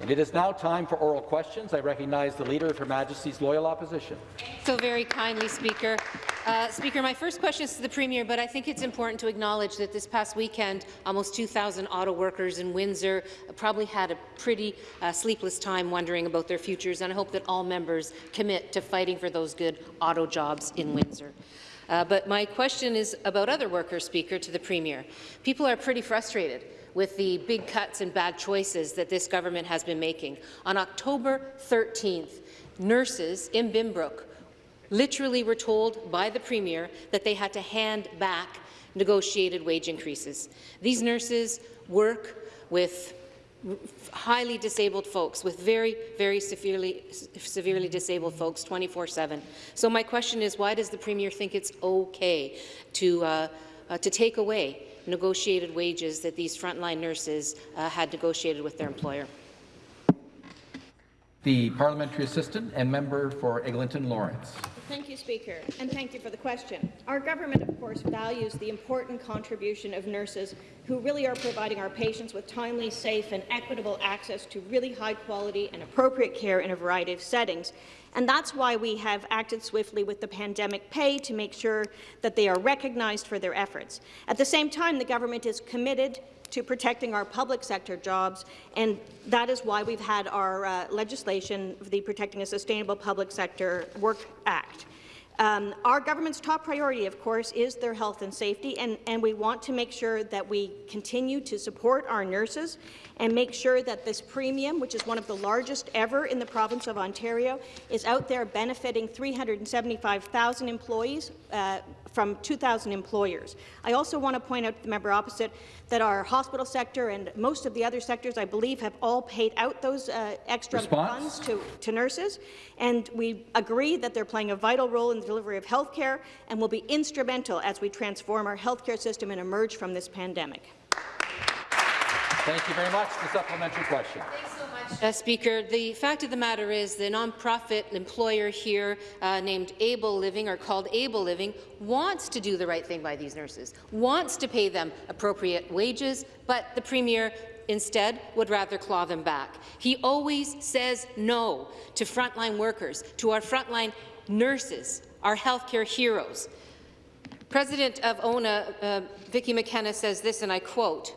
And it is now time for oral questions. I recognize the Leader of Her Majesty's Loyal Opposition. So very kindly, Speaker. Uh, Speaker, my first question is to the Premier, but I think it's important to acknowledge that this past weekend, almost 2,000 auto workers in Windsor probably had a pretty uh, sleepless time wondering about their futures, and I hope that all members commit to fighting for those good auto jobs in Windsor. Uh, but my question is about other workers, Speaker, to the Premier. People are pretty frustrated with the big cuts and bad choices that this government has been making. On October 13th, nurses in Binbrook literally were told by the Premier that they had to hand back negotiated wage increases. These nurses work with highly disabled folks, with very, very severely, severely disabled folks 24-7. So my question is, why does the Premier think it's okay to, uh, uh, to take away negotiated wages that these frontline nurses uh, had negotiated with their employer. The parliamentary assistant and member for Eglinton Lawrence. Thank you, Speaker, and thank you for the question. Our government, of course, values the important contribution of nurses who really are providing our patients with timely, safe and equitable access to really high quality and appropriate care in a variety of settings. And that's why we have acted swiftly with the pandemic pay to make sure that they are recognized for their efforts. At the same time, the government is committed to protecting our public sector jobs, and that is why we've had our uh, legislation, the Protecting a Sustainable Public Sector Work Act. Um, our government's top priority, of course, is their health and safety, and, and we want to make sure that we continue to support our nurses and make sure that this premium, which is one of the largest ever in the province of Ontario, is out there benefiting 375,000 employees uh, from 2,000 employers. I also want to point out to the member opposite that our hospital sector and most of the other sectors, I believe, have all paid out those uh, extra Response? funds to, to nurses, and we agree that they're playing a vital role in the delivery of health care and will be instrumental as we transform our health care system and emerge from this pandemic. Thank you very much. The supplementary question. Uh, Speaker, the fact of the matter is the nonprofit employer here uh, named Able Living, or called Able Living, wants to do the right thing by these nurses, wants to pay them appropriate wages, but the Premier instead would rather claw them back. He always says no to frontline workers, to our frontline nurses, our healthcare heroes. President of ONA, uh, Vicki McKenna, says this, and I quote,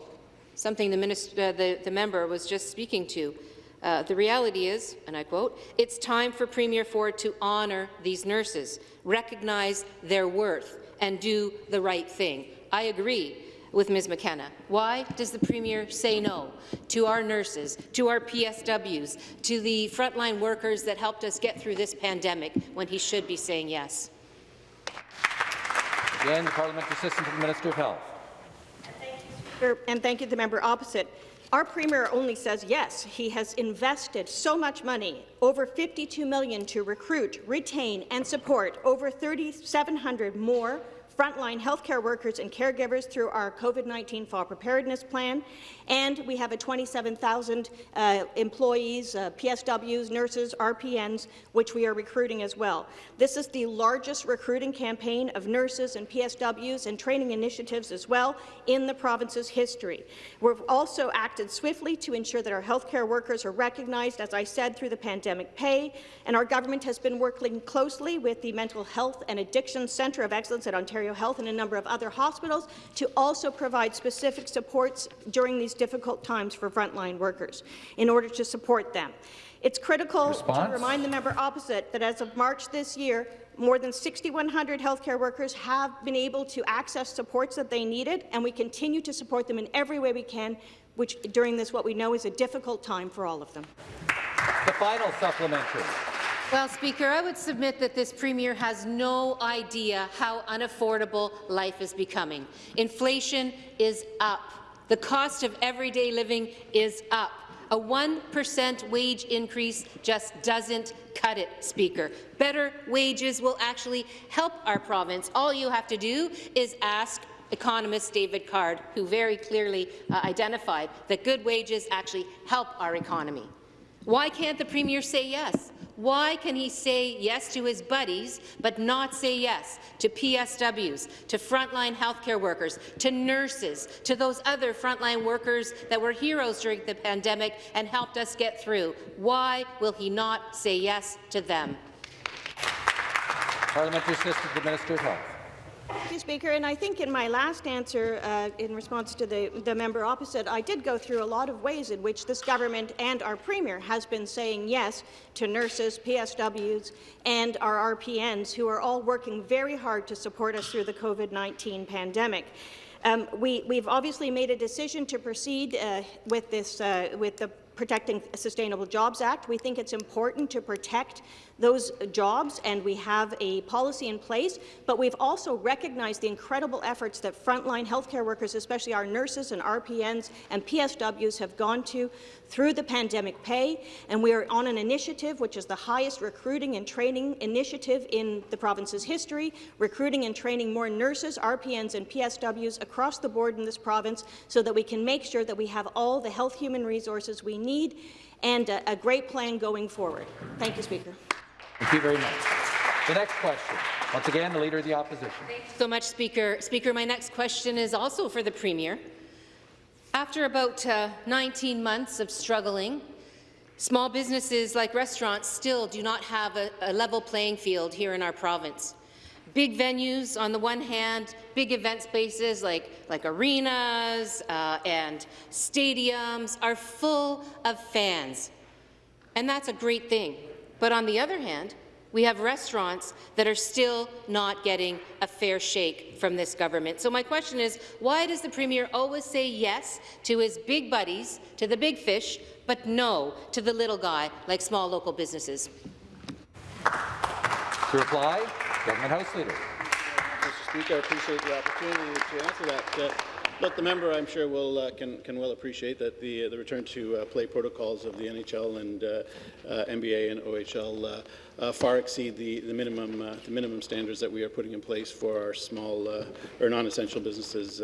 something the, minister, uh, the, the member was just speaking to. Uh, the reality is, and I quote, it's time for Premier Ford to honour these nurses, recognize their worth, and do the right thing. I agree with Ms. McKenna. Why does the Premier say no to our nurses, to our PSWs, to the frontline workers that helped us get through this pandemic when he should be saying yes? Again, the parliamentary assistant to the Minister of Health. And thank you to the member opposite. Our Premier only says yes. He has invested so much money, over 52 million to recruit, retain and support over 3,700 more frontline healthcare workers and caregivers through our COVID-19 fall preparedness plan, and we have a 27,000 uh, employees, uh, PSWs, nurses, RPNs, which we are recruiting as well. This is the largest recruiting campaign of nurses and PSWs and training initiatives as well in the province's history. We've also acted swiftly to ensure that our healthcare workers are recognized, as I said, through the pandemic pay, and our government has been working closely with the Mental Health and Addiction Centre of Excellence at Ontario Health and a number of other hospitals to also provide specific supports during these difficult times for frontline workers in order to support them. It's critical Response? to remind the member opposite that as of March this year, more than 6,100 healthcare workers have been able to access supports that they needed, and we continue to support them in every way we can, which during this what we know is a difficult time for all of them. The final supplementary. Well, Speaker, I would submit that this Premier has no idea how unaffordable life is becoming. Inflation is up. The cost of everyday living is up. A 1% wage increase just doesn't cut it, Speaker. Better wages will actually help our province. All you have to do is ask economist David Card, who very clearly uh, identified that good wages actually help our economy. Why can't the Premier say yes? Why can he say yes to his buddies, but not say yes to PSWs, to frontline healthcare workers, to nurses, to those other frontline workers that were heroes during the pandemic and helped us get through? Why will he not say yes to them? Parliamentary assistant to the Minister of Health. Thank you, Speaker. And I think in my last answer, uh, in response to the, the member opposite, I did go through a lot of ways in which this government and our Premier has been saying yes to nurses, PSWs, and our RPNs, who are all working very hard to support us through the COVID-19 pandemic. Um, we, have obviously made a decision to proceed uh, with this, uh, with the Protecting Sustainable Jobs Act. We think it's important to protect those jobs, and we have a policy in place, but we've also recognized the incredible efforts that frontline healthcare workers, especially our nurses and RPNs and PSWs, have gone to through the pandemic pay, and we are on an initiative which is the highest recruiting and training initiative in the province's history, recruiting and training more nurses, RPNs and PSWs across the board in this province so that we can make sure that we have all the health human resources we need and a, a great plan going forward. Thank you, Speaker. Thank you very much. The next question. Once again, the Leader of the Opposition. Thank you so much, Speaker. Speaker, my next question is also for the Premier. After about uh, 19 months of struggling, small businesses like restaurants still do not have a, a level playing field here in our province. Big venues on the one hand, big event spaces like, like arenas uh, and stadiums are full of fans. And that's a great thing. But on the other hand, we have restaurants that are still not getting a fair shake from this government. So my question is, why does the Premier always say yes to his big buddies, to the big fish, but no to the little guy like small local businesses? To reply, Government House Leader. Mr. Speaker, I appreciate the opportunity to answer that. Uh, Look, the member, I'm sure, will uh, can can well appreciate that the uh, the return to uh, play protocols of the NHL and uh, uh, NBA and OHL far exceed the the minimum the minimum standards that we are putting in place for our small or non-essential businesses.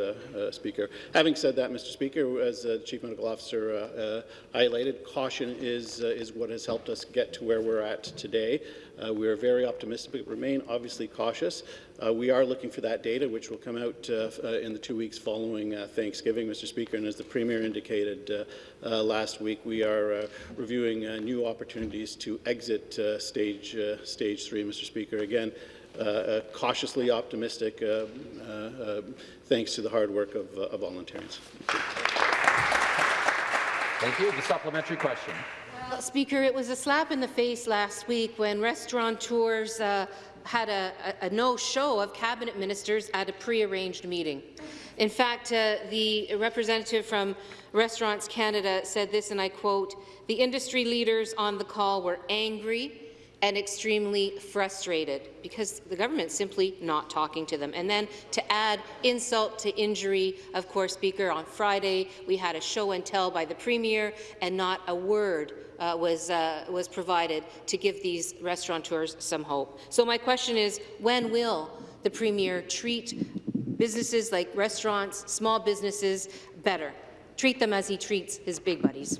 speaker. Having said that, Mr. Speaker, as the Chief Medical Officer highlighted, caution is is what has helped us get to where we're at today. We are very optimistic, but remain obviously cautious. Uh, we are looking for that data, which will come out uh, uh, in the two weeks following uh, Thanksgiving, Mr. Speaker. And as the Premier indicated uh, uh, last week, we are reviewing new opportunities to exit stage, stage three, Mr. Speaker. Again, cautiously optimistic, thanks to the hard work of, of volunteers. Thank you. The supplementary question. Speaker, it was a slap in the face last week when restaurateurs uh, had a, a, a no-show of cabinet ministers at a pre-arranged meeting. In fact, uh, the representative from Restaurants Canada said this, and I quote, the industry leaders on the call were angry and extremely frustrated because the government's simply not talking to them. And then to add insult to injury, of course, Speaker, on Friday we had a show and tell by the Premier and not a word uh, was, uh, was provided to give these restaurateurs some hope. So my question is, when will the Premier treat businesses like restaurants, small businesses, better? Treat them as he treats his big buddies.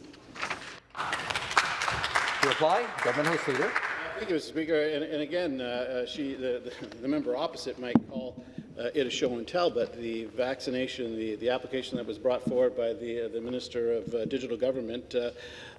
To reply, Government House Leader. Thank you, Mr. Speaker. And, and again, uh, uh, she, the, the, the, member opposite might call uh, it a show and tell, but the vaccination, the, the application that was brought forward by the, uh, the Minister of uh, Digital Government uh,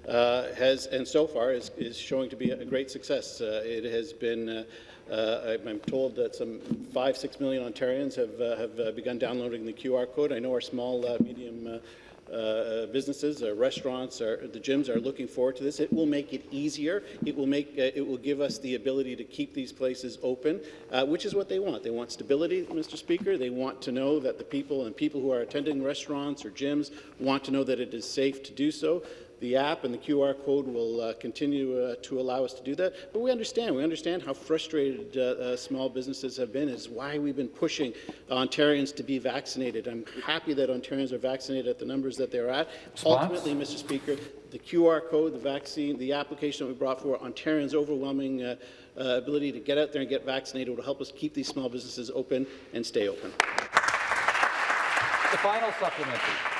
uh, has, and so far, is, is showing to be a great success. it has been I'm told that some five, six million Ontarians have, have begun downloading the QR code. I know our small, medium uh, businesses, our restaurants, our, the gyms are looking forward to this. It will make it easier. It will make uh, it will give us the ability to keep these places open, uh, which is what they want. They want stability, Mr. Speaker. They want to know that the people and people who are attending restaurants or gyms want to know that it is safe to do so. The app and the QR code will uh, continue uh, to allow us to do that. But we understand. We understand how frustrated uh, uh small businesses have been. Is why we've been pushing Ontarians to be vaccinated. I'm happy that Ontarians are vaccinated at the numbers that they're at. Response? Ultimately, Mr. Speaker, the QR code, the vaccine, the application that we brought for Ontarians' overwhelming uh, uh, ability to get out there and get vaccinated will help us keep these small businesses open and stay open. The final supplementary.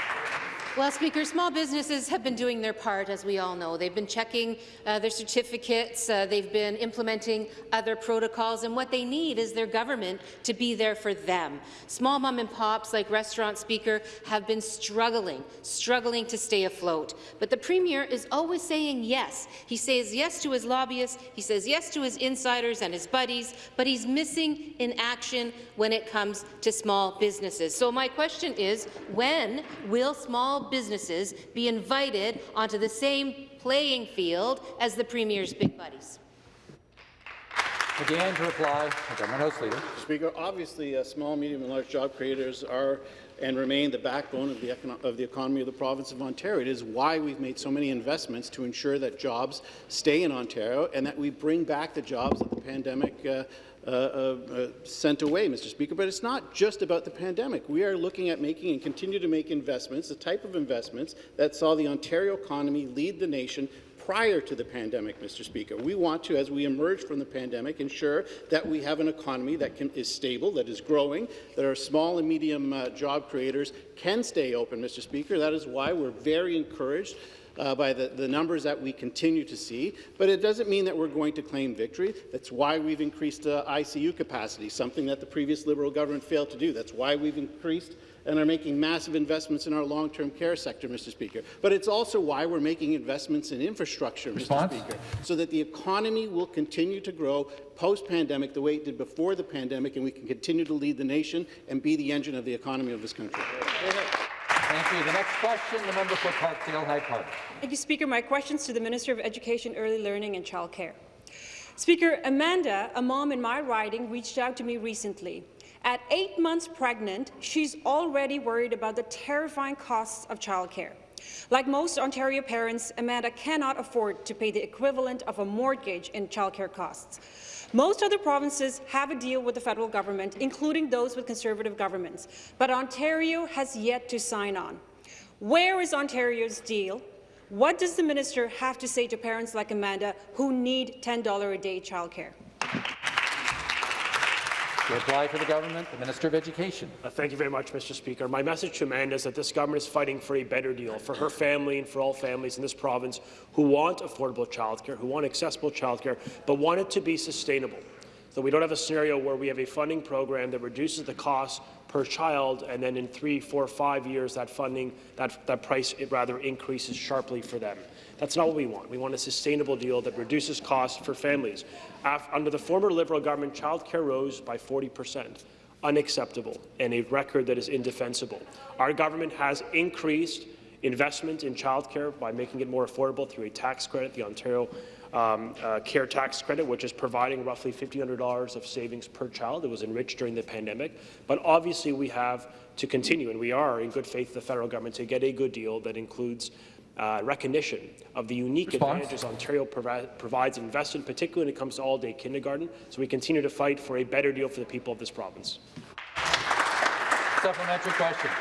Well, Speaker, small businesses have been doing their part, as we all know. They've been checking uh, their certificates, uh, they've been implementing other protocols, and what they need is their government to be there for them. Small mom and pops, like Restaurant Speaker, have been struggling, struggling to stay afloat. But the Premier is always saying yes. He says yes to his lobbyists, he says yes to his insiders and his buddies, but he's missing in action when it comes to small businesses. So my question is, when will small businesses be invited onto the same playing field as the Premier's big buddies? Again, to reply, the Government House Leader. Speaker, obviously, uh, small, medium, and large job creators are and remain the backbone of the, of the economy of the province of Ontario. It is why we've made so many investments to ensure that jobs stay in Ontario and that we bring back the jobs that the pandemic uh, Uh, uh, uh, sent away, Mr. Speaker. But it's not just about the pandemic. We are looking at making and continue to make investments, the type of investments that saw the Ontario economy lead the nation prior to the pandemic, Mr. Speaker. We want to, as we emerge from the pandemic, ensure that we have an economy that can, is stable, that is growing, that our small and medium uh, job creators can stay open, Mr. Speaker. That is why we're very encouraged uh, by the, the, numbers that we continue to see, but it doesn't mean that we're going to claim victory. That's why we've increased uh, ICU capacity, something that the previous Liberal government failed to do. That's why we've increased and are making massive investments in our long-term care sector, Mr. Speaker. But it's also why we're making investments in infrastructure, Response? Mr. Speaker, so that the economy will continue to grow post-pandemic the way it did before the pandemic, and we can continue to lead the nation and be the engine of the economy of this country. Thank you. The next question, the member for Parkdale High Park. Thank you, Speaker. My question is to the Minister of Education, Early Learning and Child Care. Speaker, Amanda, a mom in my riding, reached out to me recently. At eight months pregnant, she's already worried about the terrifying costs of childcare. Like most Ontario parents, Amanda cannot afford to pay the equivalent of a mortgage in childcare costs. Most other provinces have a deal with the federal government, including those with Conservative governments, but Ontario has yet to sign on. Where is Ontario's deal? What does the minister have to say to parents like Amanda who need $10 a day childcare? Reply for the government, the Minister of Education. Uh, thank you very much, Mr. Speaker. My message to Amanda is that this government is fighting for a better deal for her family and for all families in this province who want affordable childcare, who want accessible childcare, but want it to be sustainable. So we don't have a scenario where we have a funding program that reduces the cost per child, and then in three, four, five years, that funding, that, that price, it rather increases sharply for them. That's not what we want. We want a sustainable deal that reduces costs for families. under the former Liberal government, childcare rose by 40 percent unacceptable and a record that is indefensible. Our government has increased investment in childcare by making it more affordable through a tax credit, the Ontario um, uh, Care Tax Credit, which is providing roughly $1,500 of savings per child. It was enriched during the pandemic. But obviously we have to continue, and we are in good faith the federal government, to get a good deal that includes uh, recognition of the unique Response? advantages Ontario provi provides investment, particularly when it comes to all-day kindergarten. So we continue to fight for a better deal for the people of this province. Supplementary question.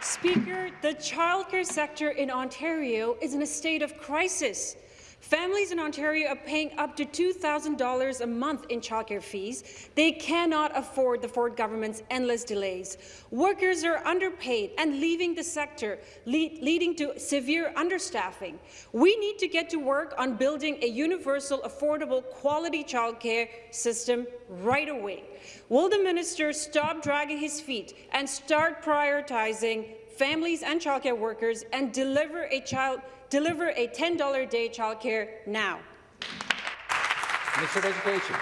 Speaker, the childcare sector in Ontario is in a state of crisis. Families in Ontario are paying up to $2,000 a month in childcare fees. They cannot afford the Ford government's endless delays. Workers are underpaid and leaving the sector, lead, leading to severe understaffing. We need to get to work on building a universal, affordable, quality childcare system right away. Will the minister stop dragging his feet and start prioritizing families and childcare workers and deliver a child Deliver a $10 a day childcare now. Minister of Education.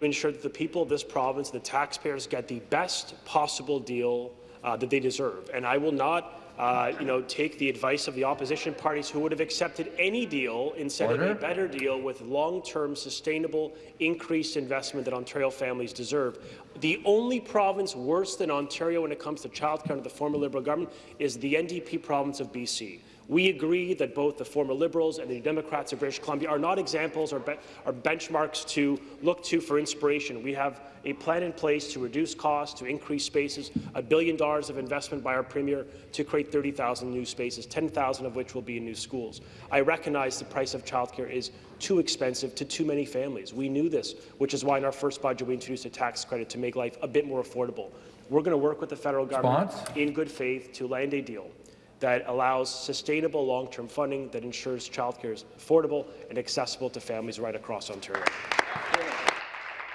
To ensure that the people of this province, the taxpayers, get the best possible deal uh, that they deserve. And I will not uh, you know, take the advice of the opposition parties who would have accepted any deal instead Order. of a better deal with long-term, sustainable, increased investment that Ontario families deserve. The only province worse than Ontario when it comes to childcare under the former Liberal government is the NDP province of BC. We agree that both the former Liberals and the New Democrats of British Columbia are not examples or, be or benchmarks to look to for inspiration. We have a plan in place to reduce costs, to increase spaces, a billion dollars of investment by our Premier to create 30,000 new spaces, 10,000 of which will be in new schools. I recognize the price of childcare is too expensive to too many families. We knew this, which is why in our first budget we introduced a tax credit to make life a bit more affordable. We're going to work with the federal government Response? in good faith to land a deal that allows sustainable long-term funding that ensures childcare is affordable and accessible to families right across Ontario.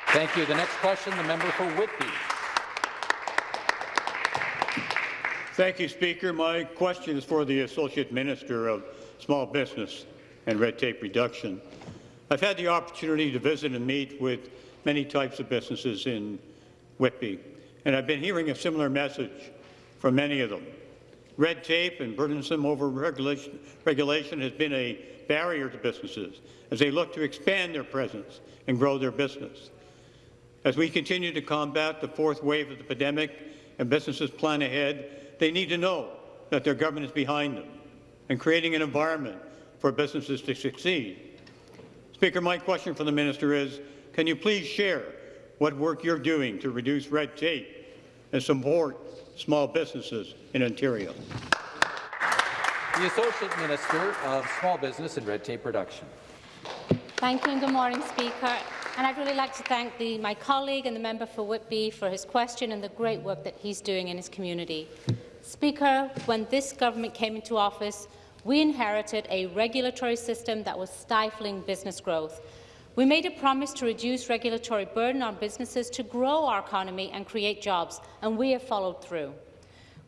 Thank you. The next question, the member for Whitby. Thank you, Speaker. My question is for the Associate Minister of Small Business and Red Tape Reduction. I've had the opportunity to visit and meet with many types of businesses in Whitby, and I've been hearing a similar message from many of them. Red tape and burdensome over regulation, regulation has been a barrier to businesses as they look to expand their presence and grow their business. As we continue to combat the fourth wave of the pandemic and businesses plan ahead, they need to know that their government is behind them and creating an environment for businesses to succeed. Speaker, my question for the minister is, can you please share what work you're doing to reduce red tape and support small businesses in Ontario? The Associate Minister of Small Business and Red Tape Reduction. Thank you and good morning, Speaker. And I'd really like to thank the, my colleague and the member for Whitby for his question and the great work that he's doing in his community. Speaker, when this government came into office, we inherited a regulatory system that was stifling business growth. We made a promise to reduce regulatory burden on businesses to grow our economy and create jobs, and we have followed through.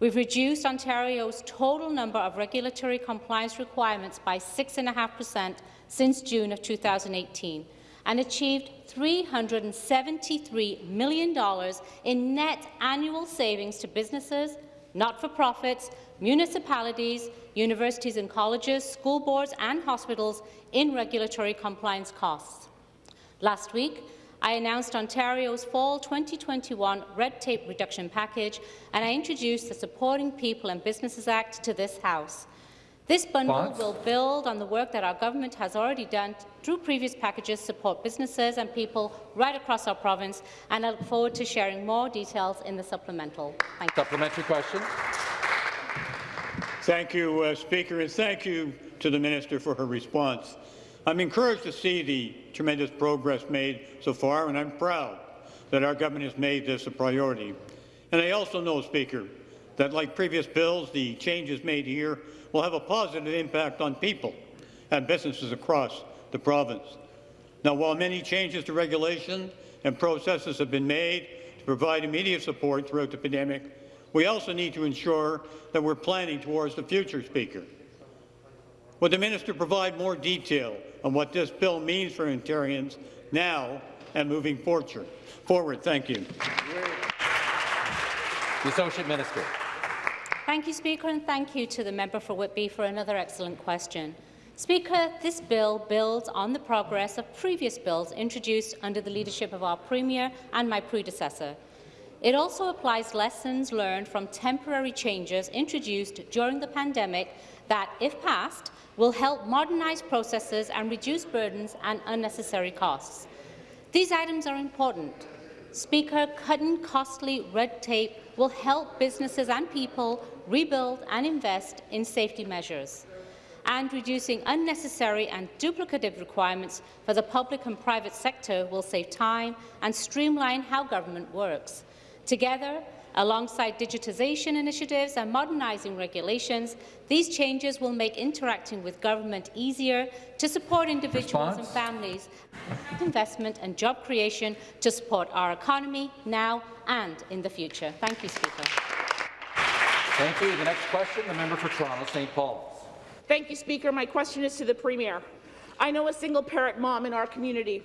We've reduced Ontario's total number of regulatory compliance requirements by 6.5% since June of 2018 and achieved $373 million in net annual savings to businesses, not-for-profits, municipalities, universities and colleges, school boards and hospitals in regulatory compliance costs. Last week, I announced Ontario's Fall 2021 Red Tape Reduction Package, and I introduced the Supporting People and Businesses Act to this House. This bundle Response? will build on the work that our government has already done through previous packages to support businesses and people right across our province, and I look forward to sharing more details in the supplemental. Thank you. Supplementary question. Thank you, uh, Speaker, and thank you to the Minister for her response. I'm encouraged to see the tremendous progress made so far, and I'm proud that our government has made this a priority. And I also know, Speaker, that like previous bills, the changes made here will have a positive impact on people and businesses across the province. Now, while many changes to regulation and processes have been made to provide immediate support throughout the pandemic, we also need to ensure that we're planning towards the future, Speaker. Would the minister provide more detail on what this bill means for Ontarians now and moving forward? Forward, thank you. The Associate Minister. Thank you, Speaker, and thank you to the member for Whitby for another excellent question. Speaker, this bill builds on the progress of previous bills introduced under the leadership of our Premier and my predecessor. It also applies lessons learned from temporary changes introduced during the pandemic that, if passed, will help modernise processes and reduce burdens and unnecessary costs. These items are important. Speaker, cutting costly red tape will help businesses and people rebuild and invest in safety measures. And reducing unnecessary and duplicative requirements for the public and private sector will save time and streamline how government works. Together, alongside digitisation initiatives and modernising regulations, these changes will make interacting with government easier to support individuals Response? and families, investment and job creation to support our economy now and in the future. Thank you, Speaker. Thank you. The next question, the member for Toronto St. Paul's. Thank you, Speaker. My question is to the Premier. I know a single-parent mom in our community.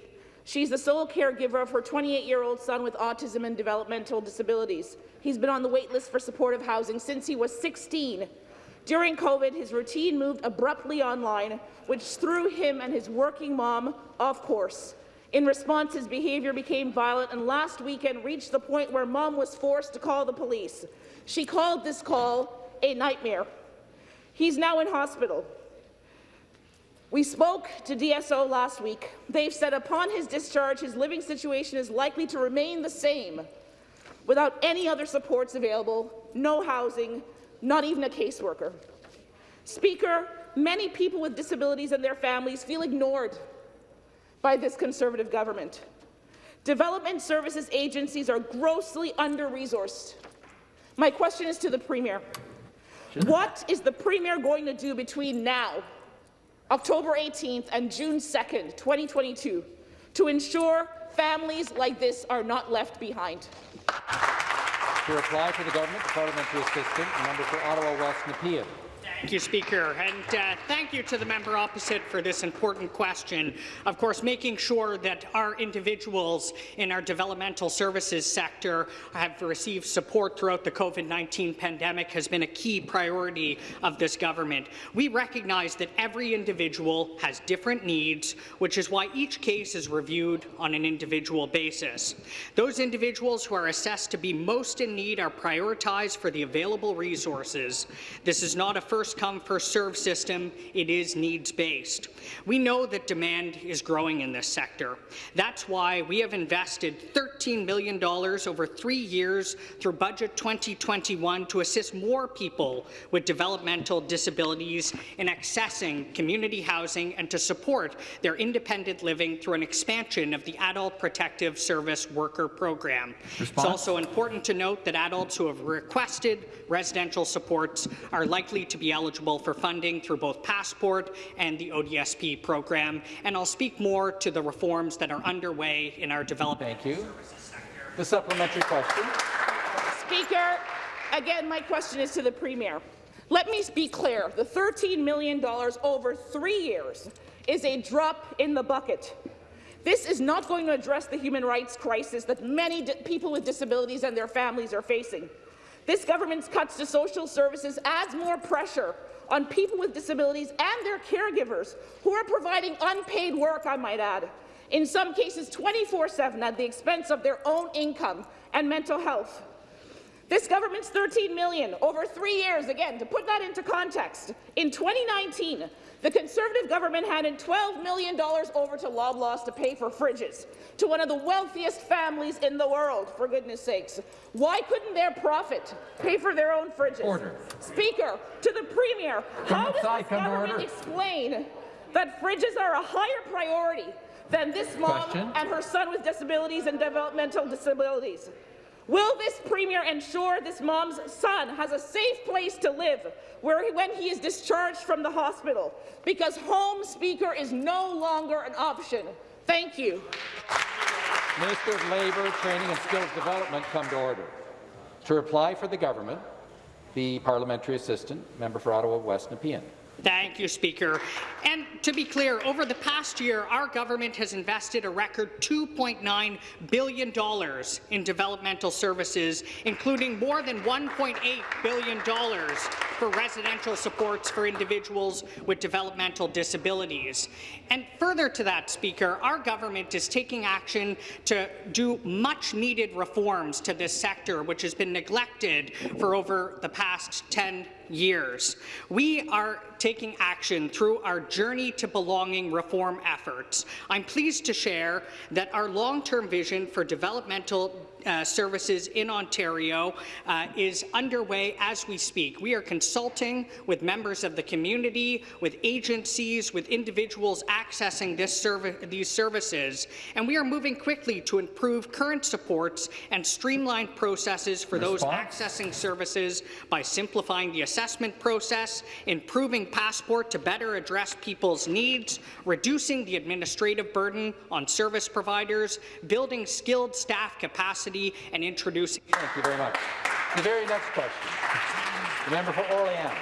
She's the sole caregiver of her 28-year-old son with autism and developmental disabilities. He's been on the wait list for supportive housing since he was 16. During COVID, his routine moved abruptly online, which threw him and his working mom off course. In response, his behaviour became violent and last weekend reached the point where mom was forced to call the police. She called this call a nightmare. He's now in hospital. We spoke to DSO last week. They've said upon his discharge, his living situation is likely to remain the same without any other supports available, no housing, not even a caseworker. Speaker, many people with disabilities and their families feel ignored by this Conservative government. Development services agencies are grossly under-resourced. My question is to the Premier. What is the Premier going to do between now, October 18th, and June 2nd, 2022, to ensure families like this are not left behind? To reply to the government, the parliamentary assistant, member for Ottawa West Nepean. Thank you, Speaker, and uh, thank you to the member opposite for this important question. Of course, making sure that our individuals in our developmental services sector have received support throughout the COVID-19 pandemic has been a key priority of this government. We recognize that every individual has different needs, which is why each case is reviewed on an individual basis. Those individuals who are assessed to be most in need are prioritized for the available resources. This is not a first come, first served system. It is needs-based. We know that demand is growing in this sector. That's why we have invested $13 million over three years through Budget 2021 to assist more people with developmental disabilities in accessing community housing and to support their independent living through an expansion of the Adult Protective Service Worker Program. Response? It's also important to note that adults who have requested residential supports are likely to be eligible for funding through both Passport and the ODSP program, and I'll speak more to the reforms that are underway in our development. Thank you. The supplementary question. Speaker, again, my question is to the Premier. Let me be clear. The $13 million over three years is a drop in the bucket. This is not going to address the human rights crisis that many people with disabilities and their families are facing. This government's cuts to social services adds more pressure on people with disabilities and their caregivers, who are providing unpaid work, I might add, in some cases 24-7 at the expense of their own income and mental health. This government's 13 million over three years, again, to put that into context, in 2019, the Conservative government handed $12 million over to Loblaws to pay for fridges to one of the wealthiest families in the world, for goodness sakes. Why couldn't their profit pay for their own fridges? Order. Speaker, to the Premier, how does this government order. explain that fridges are a higher priority than this mom Question. and her son with disabilities and developmental disabilities? Will this Premier ensure this mom's son has a safe place to live where he, when he is discharged from the hospital? Because home speaker is no longer an option. Thank you. Minister of Labour, Training and Skills Development come to order. To reply for the government, the parliamentary assistant, member for Ottawa West Nepean. Thank you, Speaker. And to be clear, over the past year, our government has invested a record $2.9 billion in developmental services, including more than $1.8 billion for residential supports for individuals with developmental disabilities. And further to that, Speaker, our government is taking action to do much-needed reforms to this sector, which has been neglected for over the past 10 years. We are taking action through our Journey to Belonging reform efforts. I'm pleased to share that our long-term vision for developmental uh, services in Ontario uh, is underway as we speak. We are consulting with members of the community, with agencies, with individuals accessing these services, and we are moving quickly to improve current supports and streamline processes for those accessing services by simplifying the assessment process, improving Passport to better address people's needs, reducing the administrative burden on service providers, building skilled staff capacity, and introducing Thank you very much. The very next question. The member for Orleans.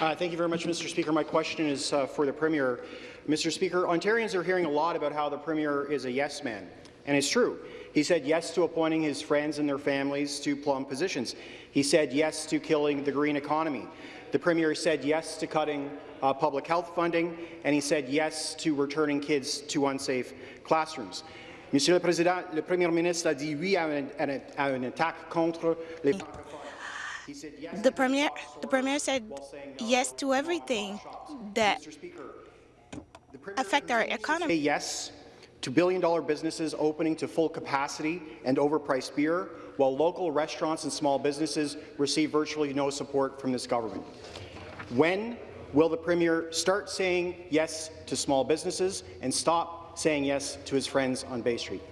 Uh, thank you very much, Mr. Speaker. My question is uh, for the Premier. Mr. Speaker, Ontarians are hearing a lot about how the Premier is a yes man, and it's true. He said yes to appointing his friends and their families to plum positions. He said yes to killing the green economy. The Premier said yes to cutting uh, public health funding, and he said yes to returning kids to unsafe classrooms. Monsieur le Président, le Premier ministre a dit oui à, un- à une attaque contre les He The premier, the premier said while saying no yes to everything that Mr. Speaker, the Premier affect our economy. Yes to billion-dollar businesses opening to full capacity and overpriced beer, while local restaurants and small businesses receive virtually no support from this government. When will the Premier start saying yes to small businesses and stop saying yes to his friends on Bay Street.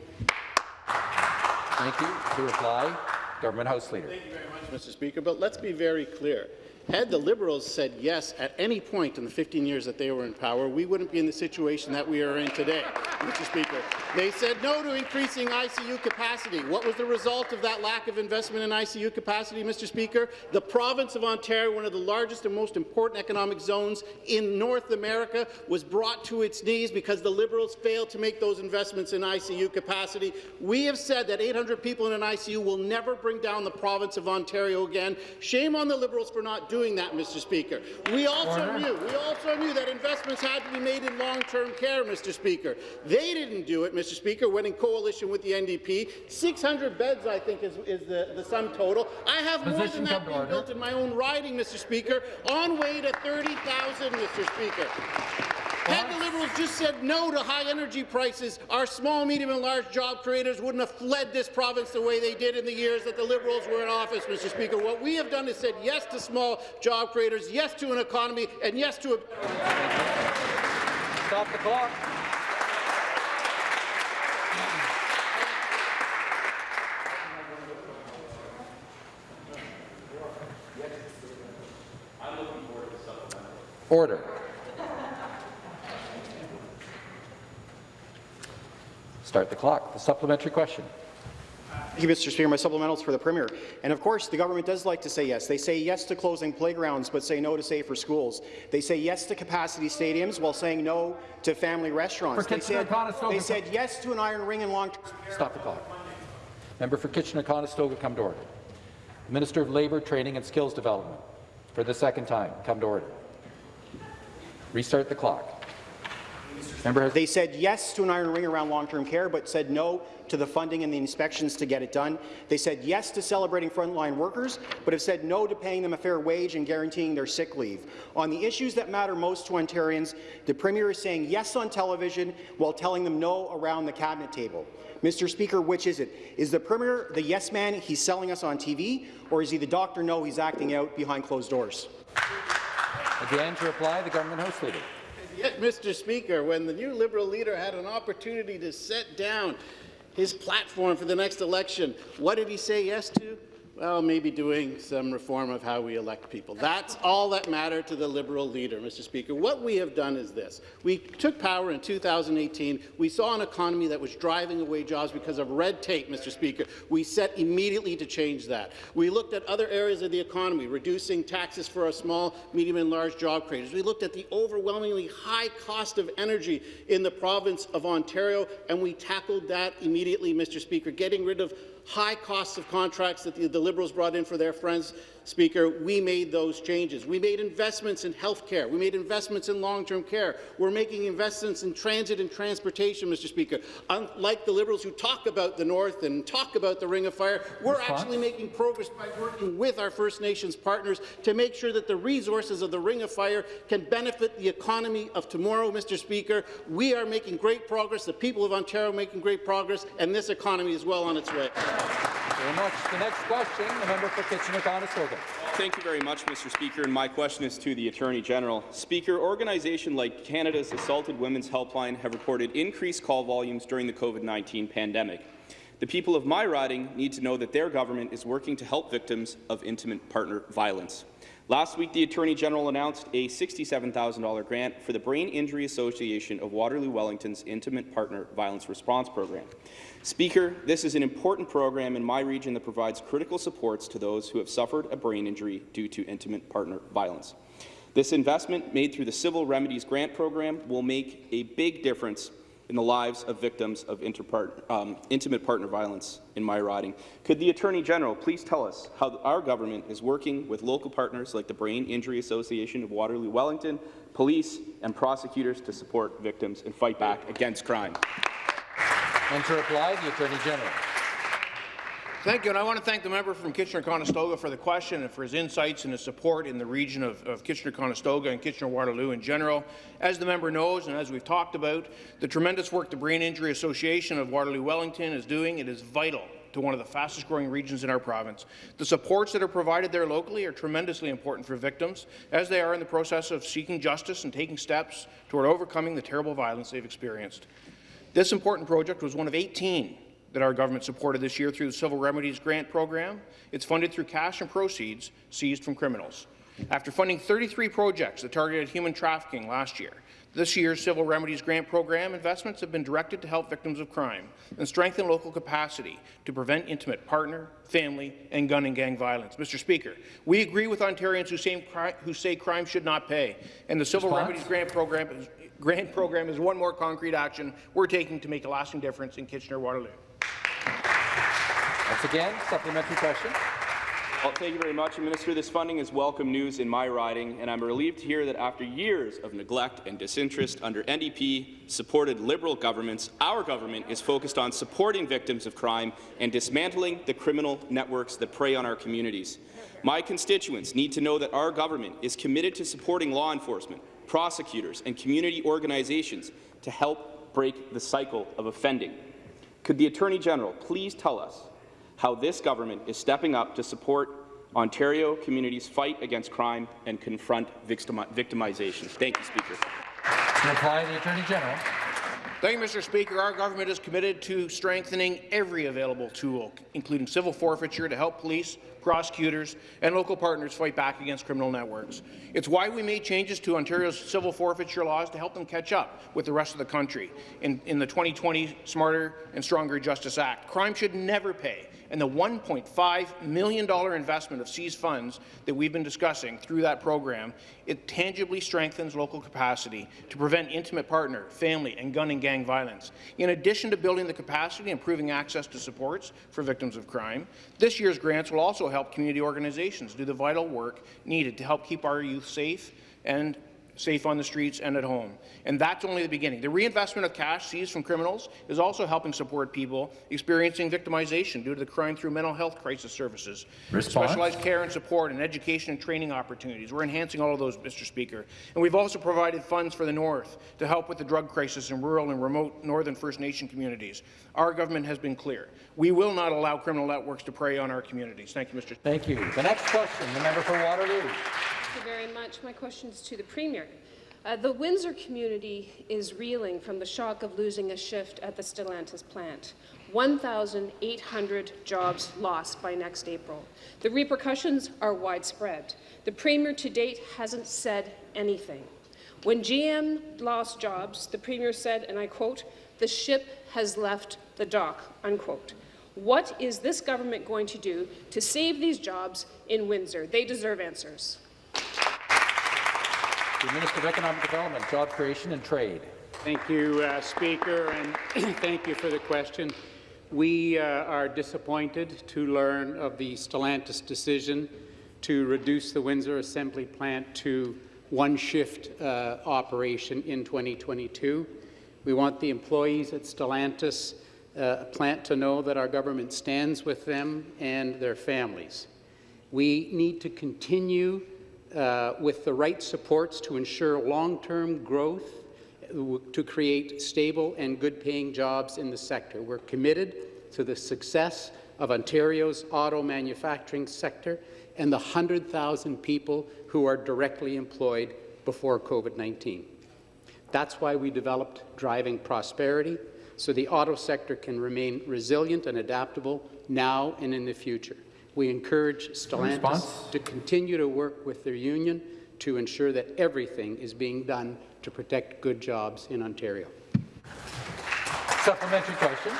Thank you. To reply, Government House Leader. Thank you very much, Mr. Speaker. But let's be very clear. Had the Liberals said yes at any point in the 15 years that they were in power, we wouldn't be in the situation that we are in today, Mr. Speaker. They said no to increasing ICU capacity. What was the result of that lack of investment in ICU capacity, Mr. Speaker? The province of Ontario, one of the largest and most important economic zones in North America, was brought to its knees because the Liberals failed to make those investments in ICU capacity. We have said that 800 people in an ICU will never bring down the province of Ontario again. Shame on the Liberals for not doing that, Mr. Speaker. We also knew, we also knew that investments had to be made in long-term care, Mr. Speaker. They didn't do it, Mr. Speaker, when in coalition with the NDP. 600 beds, I think, is, is the, the sum total. I have more than that being built in my own riding, Mr. Speaker, on way to 30,000, Mr. Speaker. Had the Liberals just said no to high energy prices, our small, medium and large job creators wouldn't have fled this province the way they did in the years that the Liberals were in office, Mr. Speaker. What we have done is said yes to small job creators, yes to an economy, and yes to a Stop the clock. Order. Start the clock. The supplementary question. Thank you, Mr. Speaker. My supplementals for the Premier. And of course, the government does like to say yes. They say yes to closing playgrounds, but say no to safer schools. They say yes to capacity stadiums while saying no to family restaurants. For They said, they said yes to an iron ring and long-term Stop the clock. Member for Kitchener-Conestoga, come to order. Minister of Labour, Training and Skills Development, for the second time, come to order. Restart the clock. Member They said yes to an iron ring around long-term care, but said no to the funding and the inspections to get it done. They said yes to celebrating frontline workers, but have said no to paying them a fair wage and guaranteeing their sick leave. On the issues that matter most to Ontarians, the Premier is saying yes on television while telling them no around the cabinet table. Mr. Speaker, which is it? Is the Premier the yes man he's selling us on TV, or is he the Dr. No he's acting out behind closed doors? again to reply, the Government House Leader. Yet, Mr. Speaker, when the new Liberal leader had an opportunity to set down his platform for the next election, what did he say yes to? Well, maybe doing some reform of how we elect people. That's all that mattered to the Liberal leader, Mr. Speaker. What we have done is this. We took power in 2018. We saw an economy that was driving away jobs because of red tape, Mr. Speaker. We set immediately to change that. We looked at other areas of the economy, reducing taxes for our small, medium and large job creators. We looked at the overwhelmingly high cost of energy in the province of Ontario, and we tackled that immediately, Mr. Speaker, getting rid of high costs of contracts that the, the Liberals brought in for their friends. Speaker, we made those changes. We made investments in health care. We made investments in long-term care. We're making investments in transit and transportation, Mr. Speaker. Unlike the Liberals who talk about the North and talk about the Ring of Fire, we're Response? actually making progress by working with our First Nations partners to make sure that the resources of the Ring of Fire can benefit the economy of tomorrow, Mr. Speaker. We are making great progress. The people of Ontario are making great progress, and this economy is well on its way. Thank you Very much. The next question, the member for Kitchener-Conestoga. Thank you very much, Mr. Speaker, and my question is to the Attorney General. Speaker, organizations like Canada's Assaulted Women's Helpline have reported increased call volumes during the COVID-19 pandemic. The people of my riding need to know that their government is working to help victims of intimate partner violence. Last week, the Attorney General announced a $67,000 grant for the Brain Injury Association of Waterloo-Wellington's Intimate Partner Violence Response Program. Speaker, this is an important program in my region that provides critical supports to those who have suffered a brain injury due to intimate partner violence. This investment, made through the Civil Remedies Grant Program, will make a big difference in the lives of victims of um, intimate partner violence in my riding. Could the Attorney General please tell us how our government is working with local partners like the Brain Injury Association of Waterloo-Wellington, police and prosecutors to support victims and fight back against crime? And to reply, the Attorney General. Thank you, and I want to thank the member from Kitchener-Conestoga for the question and for his insights and his support in the region of, of Kitchener-Conestoga and Kitchener-Waterloo in general. As the member knows, and as we've talked about, the tremendous work the Brain Injury Association of Waterloo-Wellington is doing, it is vital to one of the fastest-growing regions in our province. The supports that are provided there locally are tremendously important for victims, as they are in the process of seeking justice and taking steps toward overcoming the terrible violence they've experienced. This important project was one of 18 that our government supported this year through the Civil Remedies Grant Program. It's funded through cash and proceeds seized from criminals. After funding 33 projects that targeted human trafficking last year, this year's Civil Remedies Grant Program investments have been directed to help victims of crime and strengthen local capacity to prevent intimate partner, family, and gun and gang violence. Mr. Speaker, we agree with Ontarians who say, crime should not pay, and the Civil Response? Remedies Grant Program is, grant program is one more concrete action we're taking to make a lasting difference in Kitchener-Waterloo. Once again, supplementary question. Well, thank you very much, Minister. This funding is welcome news in my riding, and I'm relieved to hear that after years of neglect and disinterest under NDP-supported Liberal governments, our government is focused on supporting victims of crime and dismantling the criminal networks that prey on our communities. My constituents need to know that our government is committed to supporting law enforcement, prosecutors, and community organizations to help break the cycle of offending. Could the Attorney General please tell us how this government is stepping up to support Ontario communities' fight against crime and confront victimization. Thank you, Speaker. To reply, the Attorney General. Thank you, Mr. Speaker. Our government is committed to strengthening every available tool, including civil forfeiture, to help police, prosecutors, and local partners fight back against criminal networks. It's why we made changes to Ontario's civil forfeiture laws to help them catch up with the rest of the country in, in the 2020 Smarter and Stronger Justice Act. Crime should never pay, and the $1.5 million investment of seized funds that we've been discussing through that program, it tangibly strengthens local capacity to prevent intimate partner, family, and gun and gang violence. In addition to building the capacity and improving access to supports for victims of crime, this year's grants will also help community organizations do the vital work needed to help keep our youth safe and safe on the streets and at home. And that's only the beginning. The reinvestment of cash seized from criminals is also helping support people experiencing victimization due to the crime through mental health crisis services, Response? specialized care and support, and education and training opportunities. We're enhancing all of those, Mr. Speaker. And we've also provided funds for the North to help with the drug crisis in rural and remote Northern First Nation communities. Our government has been clear. We will not allow criminal networks to prey on our communities. Thank you, Mr. Thank you. The next question, the member for Waterloo. Very much. My question is to the Premier. Uh, the Windsor community is reeling from the shock of losing a shift at the Stellantis plant. 1,800 jobs lost by next April. The repercussions are widespread. The Premier to date hasn't said anything. When GM lost jobs, the Premier said, and I quote, the ship has left the dock, unquote. What is this government going to do to save these jobs in Windsor? They deserve answers. The Minister of Economic Development, Job Creation and Trade. Thank you, uh, Speaker, and thank you for the question. We uh, are disappointed to learn of the Stellantis decision to reduce the Windsor Assembly Plant to one shift uh, operation in 2022. We want the employees at Stellantis uh, plant to know that our government stands with them and their families. We need to continue uh, with the right supports to ensure long-term growth to create stable and good-paying jobs in the sector. We're committed to the success of Ontario's auto manufacturing sector and the 100,000 people who are directly employed before COVID-19. That's why we developed Driving Prosperity, so the auto sector can remain resilient and adaptable now and in the future. We encourage Stellantis to continue to work with their union to ensure that everything is being done to protect good jobs in Ontario. Supplementary question.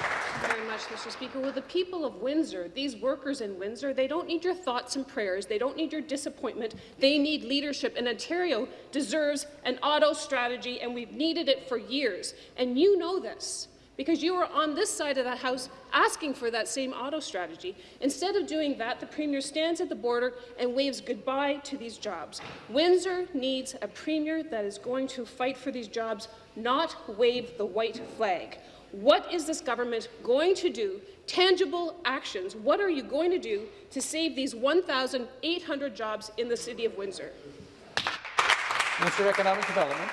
very much, Mr. Speaker. Well, the people of Windsor, these workers in Windsor, they don't need your thoughts and prayers. They don't need your disappointment. They need leadership. And Ontario deserves an auto strategy, and we've needed it for years. And you know this because you were on this side of the House asking for that same auto strategy. Instead of doing that, the Premier stands at the border and waves goodbye to these jobs. Windsor needs a Premier that is going to fight for these jobs, not wave the white flag. What is this government going to do? Tangible actions. What are you going to do to save these 1,800 jobs in the City of Windsor? Minister of Economic Development.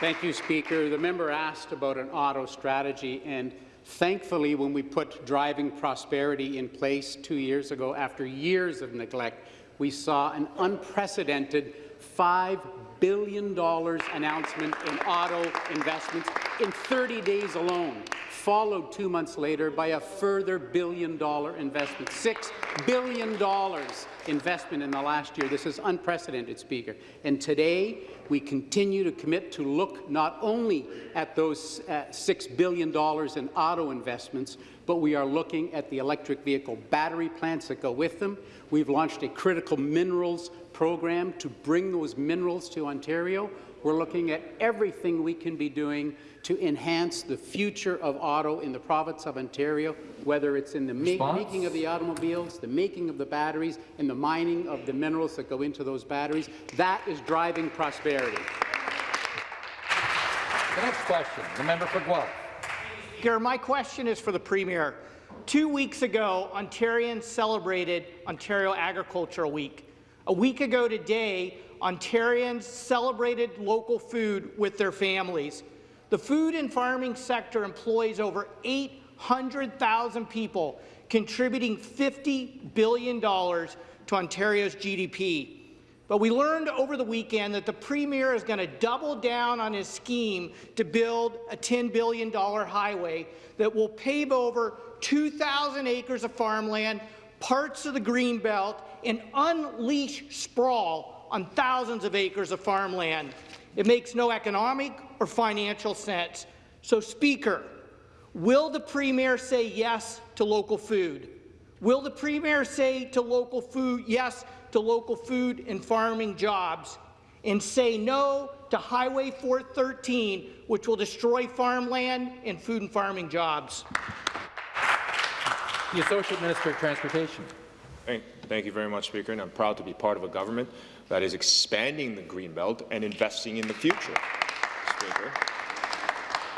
Thank you, Speaker. The member asked about an auto strategy, and thankfully, when we put Driving Prosperity in place two years ago, after years of neglect, we saw an unprecedented $5 billion announcement in auto investments in 30 days alone, followed two months later by a further billion-dollar investment. $6 billion investment in the last year. This is unprecedented, Speaker. And today, we continue to commit to look not only at those uh, $6 billion in auto investments, but we are looking at the electric vehicle battery plants that go with them. We've launched a critical minerals program to bring those minerals to Ontario. We're looking at everything we can be doing to enhance the future of auto in the province of Ontario, whether it's in the ma making of the automobiles, the making of the batteries, and the mining of the minerals that go into those batteries. That is driving prosperity. The next question, the member for Guelph. Speaker, my question is for the Premier. Two weeks ago, Ontarians celebrated Ontario Agricultural Week. A week ago today, Ontarians celebrated local food with their families. The food and farming sector employs over 800,000 people, contributing $50 billion to Ontario's GDP. But we learned over the weekend that the Premier is going to double down on his scheme to build a $10 billion highway that will pave over 2,000 acres of farmland, parts of the Greenbelt, and unleash sprawl on thousands of acres of farmland. It makes no economic or financial sense. So, Speaker, will the Premier say yes to local food? Will the Premier say to local food yes to local food and farming jobs and say no to Highway 413, which will destroy farmland and food and farming jobs? The Associate Minister of Transportation. Thank, thank you very much, Speaker, and I'm proud to be part of a government that is expanding the Greenbelt and investing in the future. Speaker.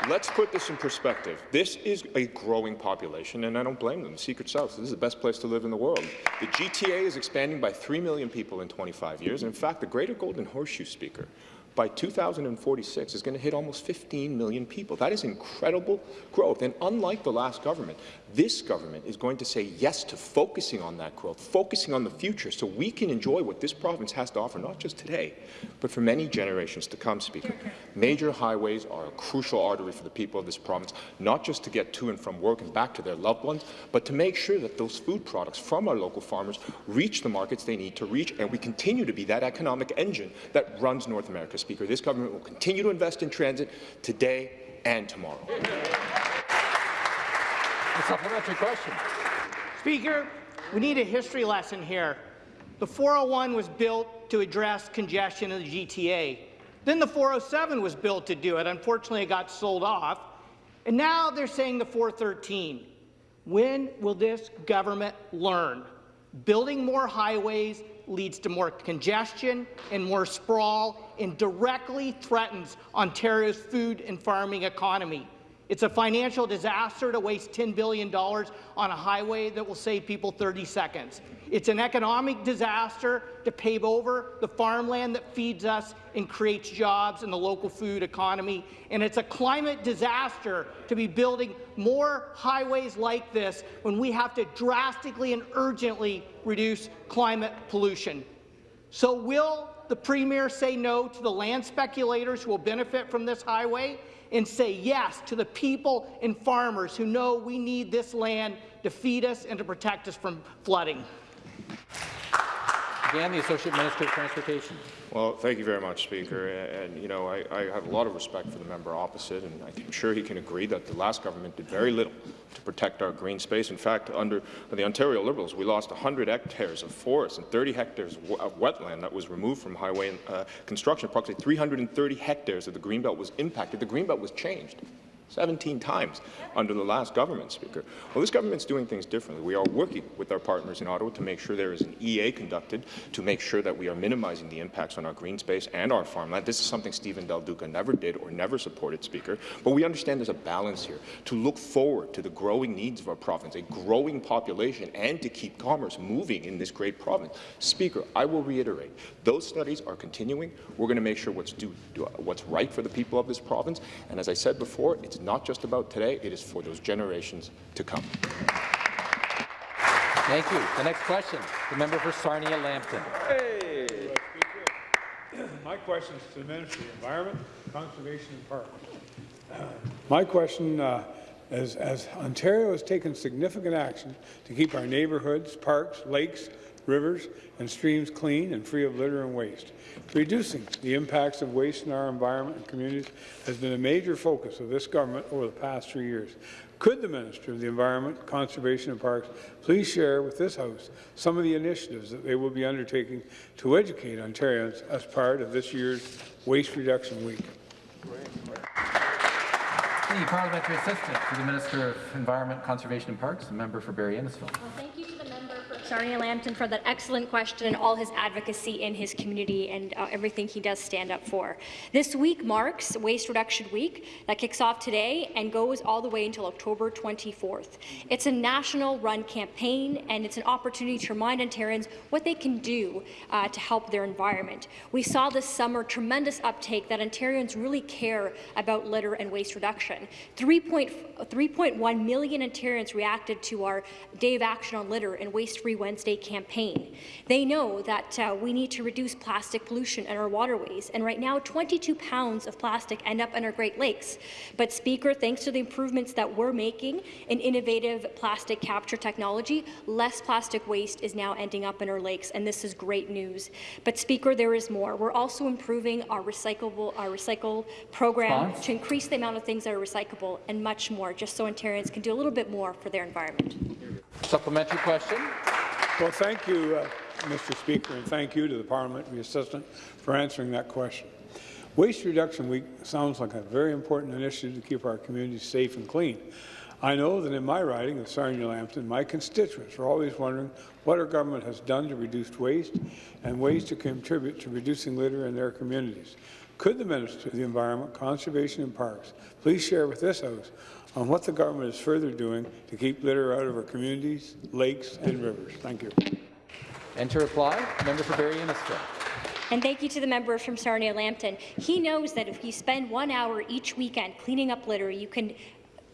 Let's put this in perspective. This is a growing population, and I don't blame them. The Secret South, this is the best place to live in the world. The GTA is expanding by 3 million people in 25 years, and in fact, the Greater Golden Horseshoe Speaker by 2046 is going to hit almost 15 million people. That is incredible growth. And unlike the last government, this government is going to say yes to focusing on that growth, focusing on the future, so we can enjoy what this province has to offer, not just today, but for many generations to come, Speaker. Major highways are a crucial artery for the people of this province, not just to get to and from work and back to their loved ones, but to make sure that those food products from our local farmers reach the markets they need to reach, and we continue to be that economic engine that runs North America, Speaker. This government will continue to invest in transit today and tomorrow. A supplementary question. Speaker, we need a history lesson here. The 401 was built to address congestion in the GTA. Then the 407 was built to do it. Unfortunately, it got sold off. And now they're saying the 413. When will this government learn? Building more highways leads to more congestion and more sprawl and directly threatens Ontario's food and farming economy. It's a financial disaster to waste $10 billion on a highway that will save people 30 seconds. It's an economic disaster to pave over the farmland that feeds us and creates jobs in the local food economy. And it's a climate disaster to be building more highways like this when we have to drastically and urgently reduce climate pollution. So will the Premier say no to the land speculators who will benefit from this highway? and say yes to the people and farmers who know we need this land to feed us and to protect us from flooding. Again, the Associate Minister of Transportation. Well, thank you very much, Speaker. And, you know, I, I, have a lot of respect for the member opposite, and I'm sure he can agree that the last government did very little to protect our green space. In fact, under the Ontario Liberals, we lost 100 hectares of forest and 30 hectares of wetland that was removed from highway uh, construction. Approximately 330 hectares of the Greenbelt was impacted. The Greenbelt was changed. 17 times under the last government, Speaker. Well, this government's doing things differently. We are working with our partners in Ottawa to make sure there is an EA conducted to make sure that we are minimizing the impacts on our green space and our farmland. This is something Stephen Del Duca never did or never supported, Speaker. But we understand there's a balance here to look forward to the growing needs of our province, a growing population, and to keep commerce moving in this great province. Speaker, I will reiterate, those studies are continuing. We're going to make sure what's, due, what's right for the people of this province. And as I said before, it's not just about today, it is for those generations to come. Thank you. The next question, the member for Sarnia-Lambton. Hey. My question is to the Minister of the Environment. Conservation and Parks. My question uh, is, as Ontario has taken significant action to keep our neighbourhoods, parks, lakes, rivers and streams clean and free of litter and waste. Reducing the impacts of waste in our environment and communities has been a major focus of this government over the past three years. Could the Minister of the Environment, Conservation and Parks please share with this House some of the initiatives that they will be undertaking to educate Ontarians as part of this year's Waste Reduction Week? The Parliamentary Assistant to the Minister of Environment, Conservation and Parks, the member for Barrie Innisfil. Well, Sarnia Lambton for that excellent question and all his advocacy in his community and uh, everything he does stand up for. This week marks Waste Reduction Week that kicks off today and goes all the way until October 24th. It's a national run campaign and it's an opportunity to remind Ontarians what they can do uh, to help their environment. We saw this summer tremendous uptake that Ontarians really care about litter and waste reduction. 3.1 million Ontarians reacted to our Day of Action on Litter and Waste Free Wednesday campaign. They know that uh, we need to reduce plastic pollution in our waterways, and right now 22 pounds of plastic end up in our Great Lakes. But Speaker, thanks to the improvements that we're making in innovative plastic capture technology, less plastic waste is now ending up in our lakes, and this is great news. But Speaker, there is more. We're also improving our recyclable our recycle program Response? to increase the amount of things that are recyclable and much more, just so Ontarians can do a little bit more for their environment. Supplementary question. Well, thank you, uh, Mr. Speaker, and thank you to the parliamentary assistant for answering that question. Waste Reduction Week sounds like a very important initiative to keep our communities safe and clean. I know that in my riding of Sarnia Lambton, my constituents are always wondering what our government has done to reduce waste and ways to contribute to reducing litter in their communities. Could the Minister of the Environment, Conservation and Parks please share with this House on what the government is further doing to keep litter out of our communities, lakes and rivers? Thank you. And to reply, member for Barrie Innisfil. And thank you to the member from Sarnia Lambton. He knows that if you spend one hour each weekend cleaning up litter, you can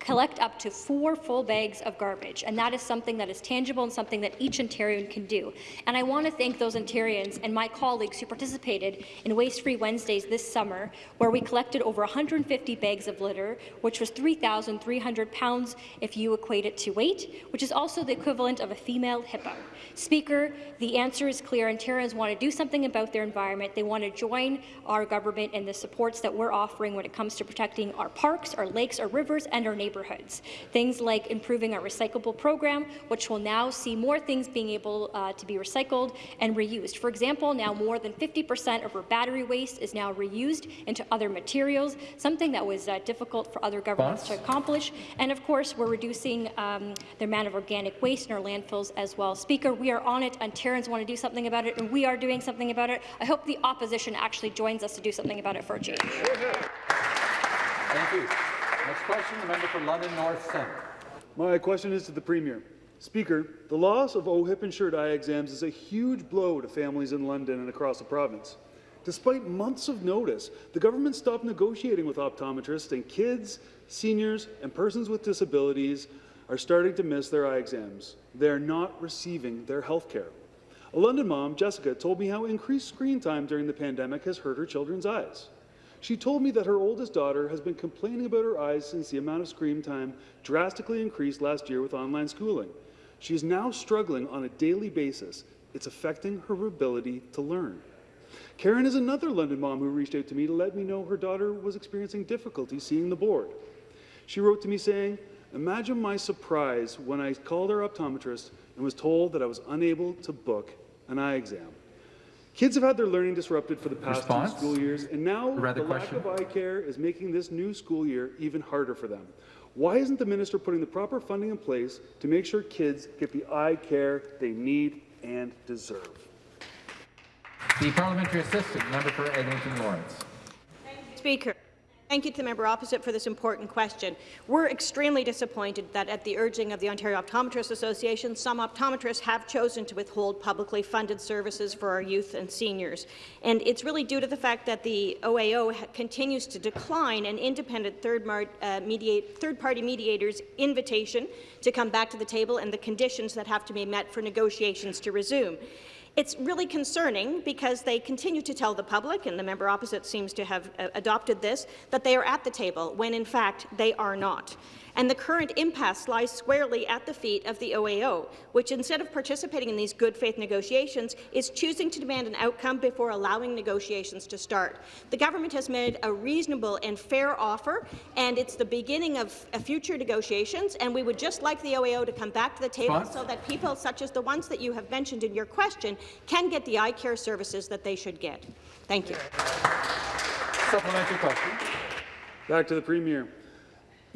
collect up to four full bags of garbage, and that is something that is tangible and something that each Ontarian can do. And I want to thank those Ontarians and my colleagues who participated in Waste Free Wednesdays this summer, where we collected over 150 bags of litter, which was 3,300 pounds if you equate it to weight, which is also the equivalent of a female hippo. Speaker, the answer is clear. Ontarians want to do something about their environment. They want to join our government in the supports that we're offering when it comes to protecting our parks, our lakes, our rivers, and our neighbourhoods. Things like improving our recyclable program, which will now see more things being able uh, to be recycled and reused. For example, now more than 50% of our battery waste is now reused into other materials, something that was uh, difficult for other governments to accomplish. And of course, we're reducing um, the amount of organic waste in our landfills as well. Speaker, we are on it. Ontarians want to do something about it, and we are doing something about it. I hope the opposition actually joins us to do something about it for a change. Thank you. Next question, the member for London North Centre. My question is to the Premier. Speaker, the loss of OHIP-insured eye exams is a huge blow to families in London and across the province. Despite months of notice, the government stopped negotiating with optometrists, and kids, seniors, and persons with disabilities are starting to miss their eye exams. They are not receiving their health care. A London mom, Jessica, told me how increased screen time during the pandemic has hurt her children's eyes. She told me that her oldest daughter has been complaining about her eyes since the amount of screen time drastically increased last year with online schooling. She is now struggling on a daily basis. It's affecting her ability to learn. Karen is another London mom who reached out to me to let me know her daughter was experiencing difficulty seeing the board. She wrote to me saying, Imagine my surprise when I called our optometrist and was told that I was unable to book an eye exam. Kids have had their learning disrupted for the past Response? two school years, and now Rather the lack question. of eye care is making this new school year even harder for them. Why isn't the minister putting the proper funding in place to make sure kids get the eye care they need and deserve? The Parliamentary Assistant, member for Eglinton Lawrence. Speaker. Thank you to the member opposite for this important question. We're extremely disappointed that at the urging of the Ontario Optometrists Association, some optometrists have chosen to withhold publicly funded services for our youth and seniors. And it's really due to the fact that the OAO continues to decline an independent third mar- uh, mediate, third-party mediator's invitation to come back to the table and the conditions that have to be met for negotiations to resume. It's really concerning because they continue to tell the public, and the member opposite seems to have uh, adopted this, that they are at the table, when in fact they are not. And the current impasse lies squarely at the feet of the OAO, which instead of participating in these good faith negotiations is choosing to demand an outcome before allowing negotiations to start. The government has made a reasonable and fair offer, and it's the beginning of future negotiations, and we would just like the OAO to come back to the table so that people such as the ones that you have mentioned in your question can get the eye care services that they should get. Thank you. Supplementary question. Back to the Premier.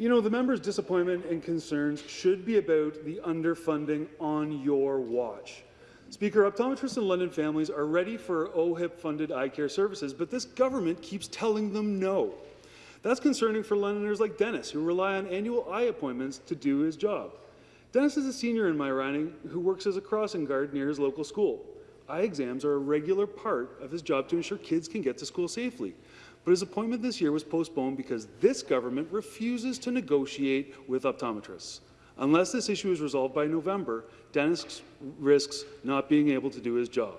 You know, the member's disappointment and concerns should be about the underfunding on your watch. Speaker, optometrists in London families are ready for OHIP-funded eye care services, but this government keeps telling them no. That's concerning for Londoners like Dennis, who rely on annual eye appointments to do his job. Dennis is a senior in my riding who works as a crossing guard near his local school. Eye exams are a regular part of his job to ensure kids can get to school safely but his appointment this year was postponed because this government refuses to negotiate with optometrists. Unless this issue is resolved by November, Dennis risks not being able to do his job.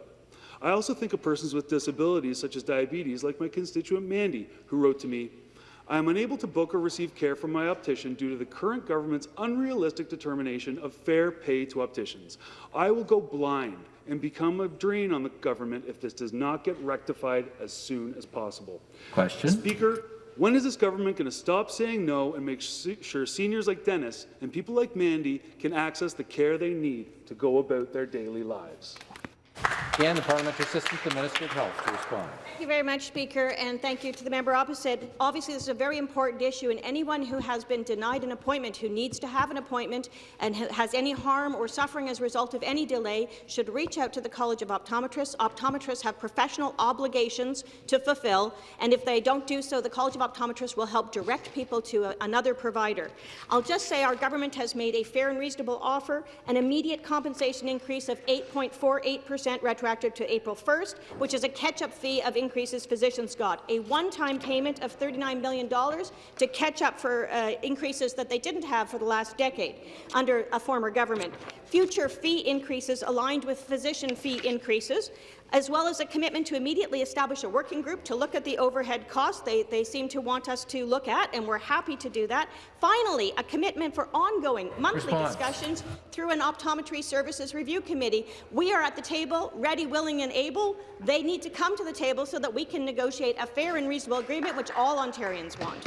I also think of persons with disabilities such as diabetes, like my constituent Mandy, who wrote to me, I am unable to book or receive care from my optician due to the current government's unrealistic determination of fair pay to opticians. I will go blind and become a drain on the government if this does not get rectified as soon as possible. Question. Speaker, when is this government going to stop saying no and make sure seniors like Dennis and people like Mandy can access the care they need to go about their daily lives? Again, the Parliamentary Assistant to the Minister of Health to respond. Thank you very much, Speaker, and thank you to the member opposite. Obviously, this is a very important issue, and anyone who has been denied an appointment, who needs to have an appointment, and has any harm or suffering as a result of any delay, should reach out to the College of Optometrists. Optometrists have professional obligations to fulfill, and if they don't do so, the College of Optometrists will help direct people to a, another provider. I'll just say our government has made a fair and reasonable offer, an immediate compensation increase of 8.48 per cent retroactive to April 1st, which is a catch-up fee of increases physicians got, a one-time payment of $39 million to catch up for uh, increases that they didn't have for the last decade under a former government, future fee increases aligned with physician fee increases, as well as a commitment to immediately establish a working group to look at the overhead costs they, they seem to want us to look at, and we're happy to do that. Finally, a commitment for ongoing monthly Response. discussions through an Optometry Services Review Committee. We are at the table, ready, willing and able. They need to come to the table so that we can negotiate a fair and reasonable agreement, which all Ontarians want.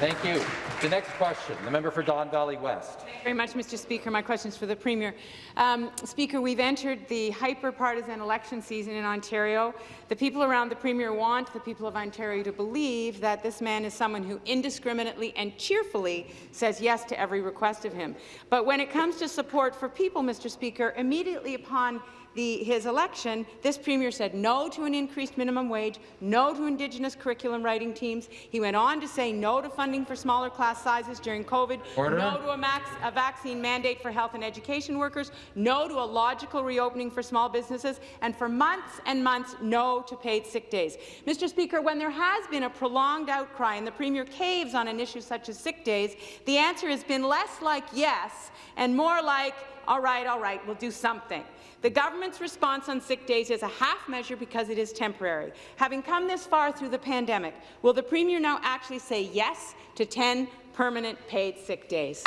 Thank you. The next question, the member for Don Valley West. Thank you very much, Mr. Speaker. My question is for the Premier. Um, Speaker, we've entered the hyper-partisan election season in Ontario. The people around the Premier want the people of Ontario to believe that this man is someone who indiscriminately and cheerfully says yes to every request of him. But when it comes to support for people, Mr. Speaker, immediately upon the, his election, this Premier said no to an increased minimum wage, no to Indigenous curriculum writing teams. He went on to say no to funding for smaller class sizes during COVID, Order. no to a, max, a vaccine mandate for health and education workers, no to a logical reopening for small businesses, and for months and months, no to paid sick days. Mr. Speaker, when there has been a prolonged outcry and the Premier caves on an issue such as sick days, the answer has been less like yes and more like, all right, all right, we'll do something. The government's response on sick days is a half measure because it is temporary. Having come this far through the pandemic, will the Premier now actually say yes to 10 permanent paid sick days?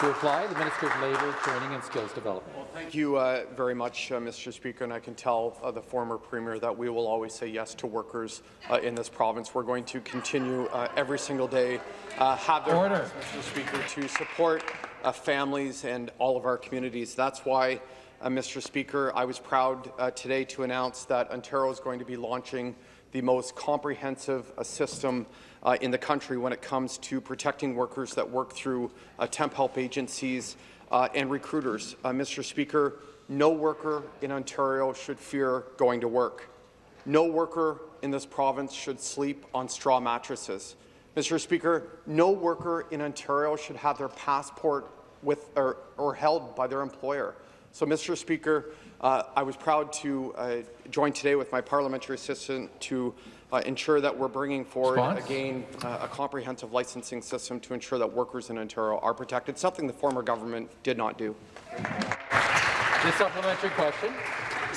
To reply, the Minister of Labour, Training and Skills Development. Well, thank you uh, very much, uh, Mr. Speaker, and I can tell uh, the former Premier that we will always say yes to workers uh, in this province. We're going to continue uh, every single day, uh, have their Order. Mr. Speaker, to support uh, families and all of our communities. That's why, uh, Mr. Speaker, I was proud uh, today to announce that Ontario is going to be launching the most comprehensive uh, system uh, in the country when it comes to protecting workers that work through uh, temp help agencies and recruiters. Mr. Speaker, no worker in Ontario should fear going to work. No worker in this province should sleep on straw mattresses. Mr. Speaker, no worker in Ontario should have their passport with or, or held by their employer. So, Mr. Speaker, uh, I was proud to uh, join today with my parliamentary assistant to uh, ensure that we're bringing forward Response? again uh, a comprehensive licensing system to ensure that workers in Ontario are protected, something the former government did not do. The supplementary question.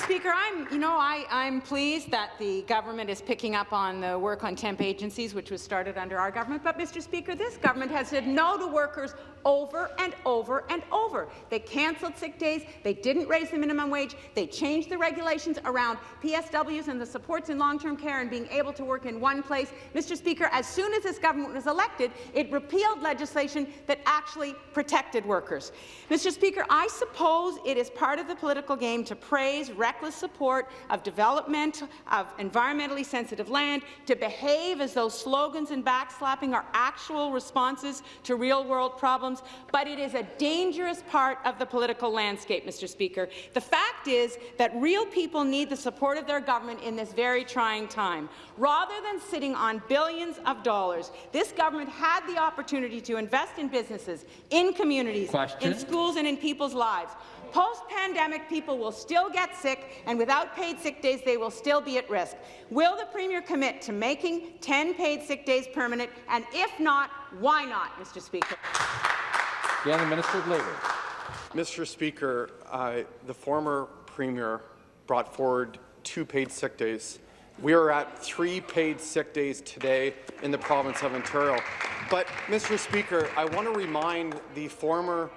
Speaker, I'm, you know, I, I'm pleased that the government is picking up on the work on temp agencies, which was started under our government. But, Mr. Speaker, this government has said no to workers over and over and over. They cancelled sick days. They didn't raise the minimum wage. They changed the regulations around PSWs and the supports in long-term care and being able to work in one place. Mr. Speaker, as soon as this government was elected, it repealed legislation that actually protected workers. Mr. Speaker, I suppose it is part of the political game to praise reckless support of development of environmentally sensitive land, to behave as though slogans and backslapping are actual responses to real-world problems, but it is a dangerous part of the political landscape, Mr. Speaker. The fact is that real people need the support of their government in this very trying time. Rather than sitting on billions of dollars, this government had the opportunity to invest in businesses, in communities, Question. in schools and in people's lives. Post-pandemic, people will still get sick, and without paid sick days, they will still be at risk. Will the Premier commit to making 10 paid sick days permanent? And if not, why not, Mr. Speaker? Again, the Minister of Labour. Mr. Speaker, uh, the former Premier brought forward two paid sick days. We are at three paid sick days today in the province of Ontario. But, Mr. Speaker, I want to remind the former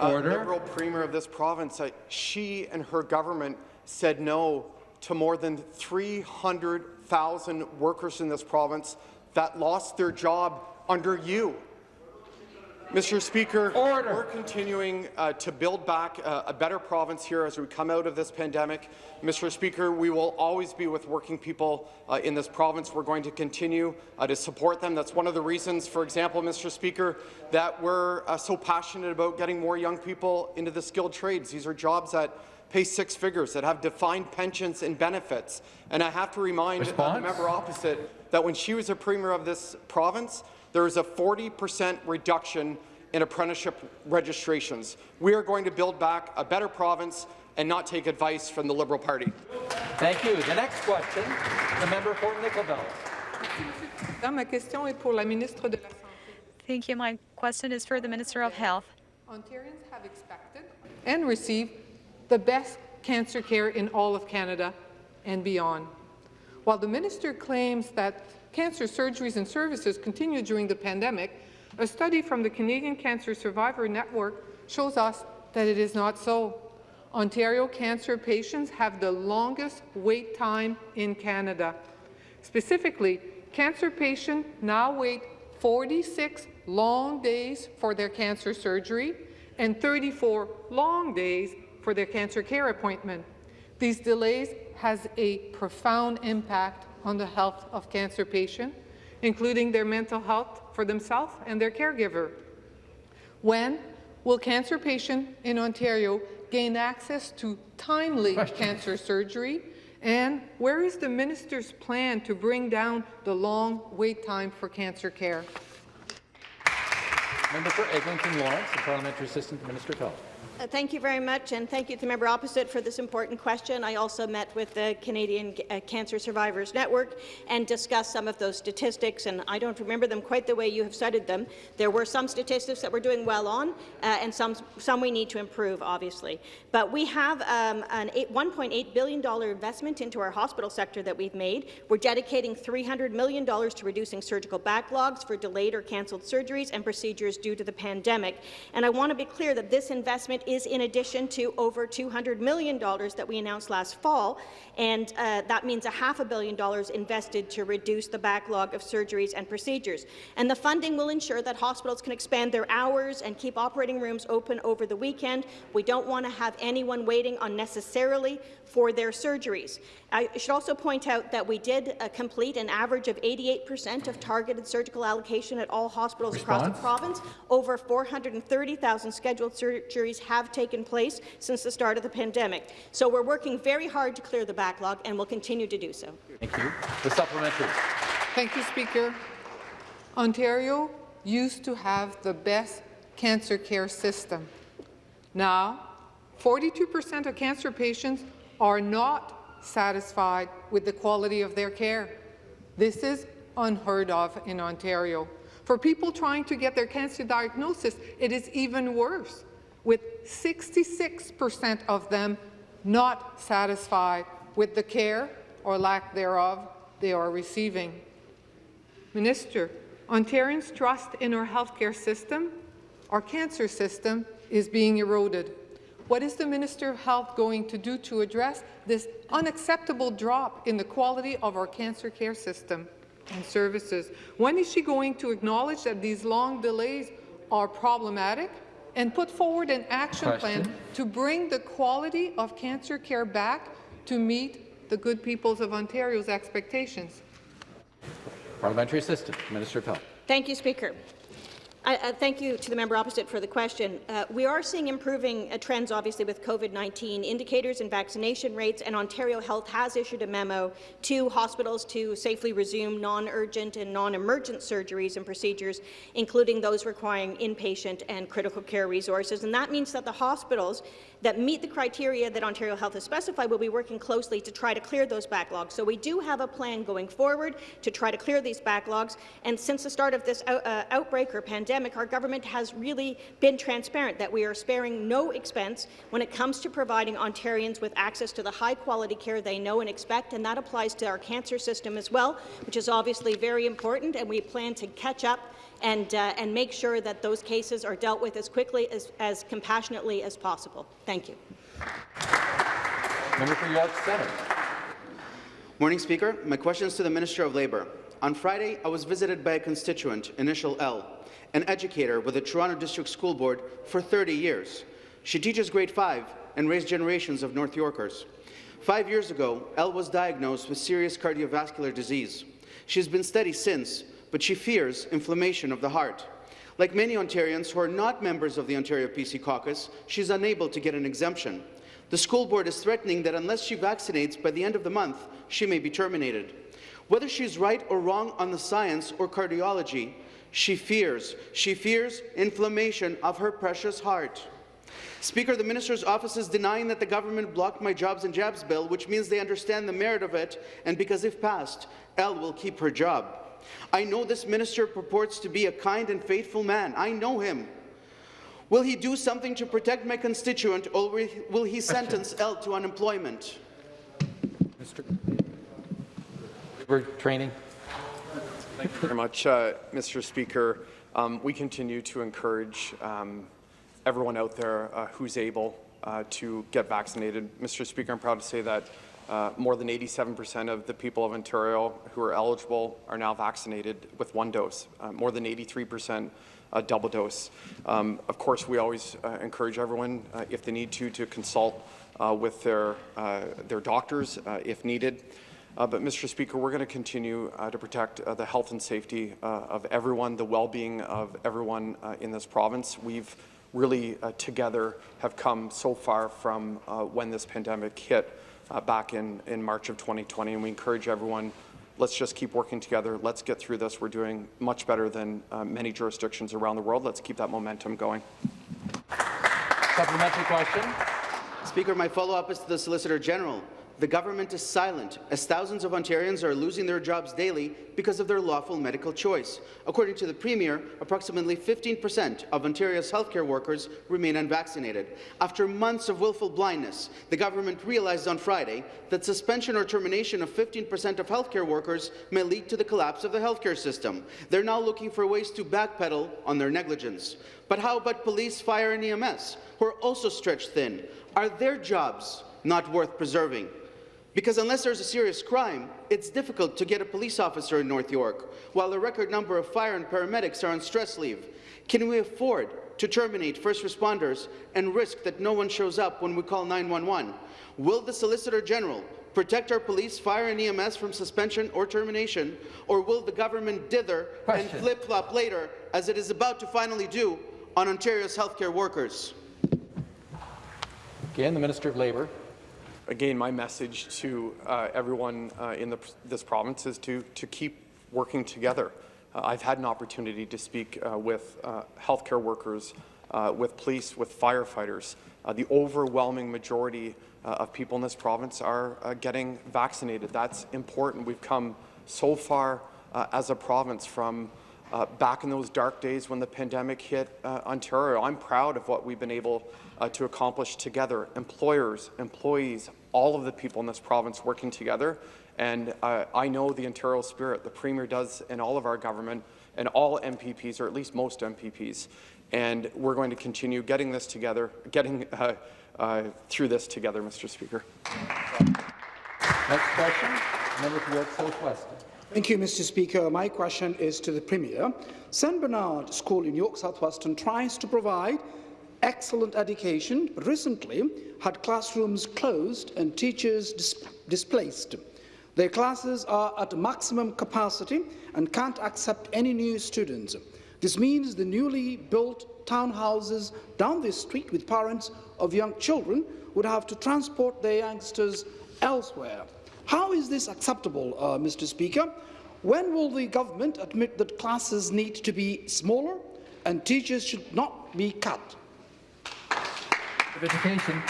uh, Liberal Premier of this province that she and her government said no to more than 300,000 workers in this province that lost their job under you. Mr. Speaker, Order. we're continuing uh, to build back uh, a better province here as we come out of this pandemic. Mr. Speaker, we will always be with working people uh, in this province. We're going to continue uh, to support them. That's one of the reasons, for example, Mr. Speaker, that we're uh, so passionate about getting more young people into the skilled trades. These are jobs that pay six figures, that have defined pensions and benefits. And I have to remind uh, the member opposite that when she was a premier of this province, there is a 40 percent reduction in apprenticeship registrations. We are going to build back a better province and not take advice from the Liberal Party. Thank you. The next question, the member for Nickel Belt. Ma question est pour la ministre de la Santé. Thank you. My question is for the Minister of Health. Ontarians have expected and received the best cancer care in all of Canada and beyond. While the minister claims that cancer surgeries and services continued during the pandemic, a study from the Canadian Cancer Survivor Network shows us that it is not so. Ontario cancer patients have the longest wait time in Canada. Specifically, cancer patients now wait 46 long days for their cancer surgery and 34 long days for their cancer care appointment. These delays has a profound impact on the health of cancer patients, including their mental health for themselves and their caregiver. When will cancer patients in Ontario gain access to timely Question. cancer surgery? And where is the minister's plan to bring down the long wait time for cancer care? Member for Eglinton Lawrence, the Parliamentary Assistant to Minister of Health. Uh, thank you very much, and thank you to the member opposite for this important question. I also met with the Canadian uh, Cancer Survivors Network and discussed some of those statistics, and I don't remember them quite the way you have cited them. There were some statistics that we're doing well on, uh, and some, some we need to improve, obviously. But we have um, an $1.8 billion investment into our hospital sector that we've made. We're dedicating $300 million to reducing surgical backlogs for delayed or cancelled surgeries and procedures due to the pandemic. And I want to be clear that this investment is in addition to over $200 million that we announced last fall, and uh, that means a half a billion dollars invested to reduce the backlog of surgeries and procedures. And the funding will ensure that hospitals can expand their hours and keep operating rooms open over the weekend. We don't want to have anyone waiting unnecessarily for their surgeries. I should also point out that we did uh, complete an average of 88 percent of targeted surgical allocation at all hospitals Response? across the province. Over 430,000 scheduled surgeries have taken place since the start of the pandemic. So we're working very hard to clear the backlog, and we'll continue to do so. Thank you. The supplementary. Thank you, Speaker. Ontario used to have the best cancer care system. Now, 42 percent of cancer patients are not satisfied with the quality of their care. This is unheard of in Ontario. For people trying to get their cancer diagnosis, it is even worse, with 66% of them not satisfied with the care or lack thereof they are receiving. Minister, Ontarians' trust in our healthcare system, our cancer system, is being eroded. What is the Minister of Health going to do to address this unacceptable drop in the quality of our cancer care system and services? When is she going to acknowledge that these long delays are problematic and put forward an action Question. plan to bring the quality of cancer care back to meet the good peoples of Ontario's expectations? Parliamentary Assistant, Minister of Health. Thank you, Speaker. I, uh, thank you to the member opposite for the question. Uh, we are seeing improving uh, trends, obviously, with COVID-19 indicators and vaccination rates, and Ontario Health has issued a memo to hospitals to safely resume non-urgent and non-emergent surgeries and procedures, including those requiring inpatient and critical care resources. And that means that the hospitals that meet the criteria that Ontario Health has specified we'll be working closely to try to clear those backlogs. So we do have a plan going forward to try to clear these backlogs. And since the start of this out, uh, outbreak or pandemic, our government has really been transparent that we are sparing no expense when it comes to providing Ontarians with access to the high-quality care they know and expect, and that applies to our cancer system as well, which is obviously very important, and we plan to catch up and, uh, and make sure that those cases are dealt with as quickly, as, as compassionately as possible. Thank you. Member for York Centre. Morning, Speaker. My question is to the Minister of Labour. On Friday, I was visited by a constituent, initial L, an educator with the Toronto District School Board for 30 years. She teaches grade 5 and raised generations of North Yorkers. Five years ago, Elle was diagnosed with serious cardiovascular disease. She's been steady since, but she fears inflammation of the heart. Like many Ontarians who are not members of the Ontario PC caucus, she's unable to get an exemption. The school board is threatening that unless she vaccinates by the end of the month, she may be terminated. Whether she's right or wrong on the science or cardiology, she fears. She fears inflammation of her precious heart. Speaker, the minister's office is denying that the government blocked my Jobs and Jabs bill, which means they understand the merit of it, and because if passed, Elle will keep her job. I know this minister purports to be a kind and faithful man. I know him. Will he do something to protect my constituent, or will he- sentence Elle to unemployment? Mr. Labor Training. Thank you very much, uh, Mr. Speaker. Um, we continue to encourage um, everyone out there uh, who's able uh, to get vaccinated. Mr. Speaker, I'm proud to say that uh, more than 87% of the people of Ontario who are eligible are now vaccinated with one dose, uh, more than 83% a double dose. Um, of course, we always uh, encourage everyone, uh, if they need to, to consult uh, with their, uh, their doctors uh, if needed. Uh, but, Mr. Speaker, we're going to continue uh, to protect uh, the health and safety uh, of everyone, the well-being of everyone uh, in this province. We've really uh, together have come so far from uh, when this pandemic hit uh, back in, in March of 2020, and we encourage everyone, let's just keep working together. Let's get through this. We're doing much better than uh, many jurisdictions around the world. Let's keep that momentum going. Supplementary question. Speaker, my follow-up is to the Solicitor General. The government is silent as thousands of Ontarians are losing their jobs daily because of their lawful medical choice. According to the Premier, approximately 15% of Ontario's healthcare workers remain unvaccinated. After months of willful blindness, the government realized on Friday that suspension or termination of 15% of healthcare workers may lead to the collapse of the healthcare system. They're now looking for ways to backpedal on their negligence. But how about police, fire and EMS, who are also stretched thin? Are their jobs not worth preserving? Because unless there's a serious crime, it's difficult to get a police officer in North York, while a record number of fire and paramedics are on stress leave. Can we afford to terminate first responders and risk that no one shows up when we call 911? Will the Solicitor General protect our police, fire and EMS from suspension or termination, or will the government dither and flip-flop later, as it is about to finally do, on Ontario's healthcare workers? Again, the Minister of Labour. Again, my message to uh, everyone uh, in the, this province is to, to keep working together. Uh, I've had an opportunity to speak uh, with uh, healthcare workers, uh, with police, with firefighters. The overwhelming majority of people in this province are getting vaccinated. That's important. We've come so far as a province from back in those dark days when the pandemic hit Ontario. I'm proud of what we've been able uh, to accomplish together, employers, employees, all of the people in this province working together. And uh, I know the Ontario spirit, the Premier does in all of our government, and all MPPs, or at least most MPPs. And we're going to continue getting this together, getting uh, uh, through this together, Mr. Speaker. Next question, member for York South-Weston. Thank you, Mr. Speaker. My question is to the Premier. St Bernard School in York South-Weston tries to provide excellent education, recently had classrooms closed and teachers dis displaced. Their classes are at maximum capacity and can't accept any new students. This means the newly built townhouses down this street with parents of young children would have to transport their youngsters elsewhere. How is this acceptable, uh, Mr. Speaker? When will the government admit that classes need to be smaller and teachers should not be cut? Of Education.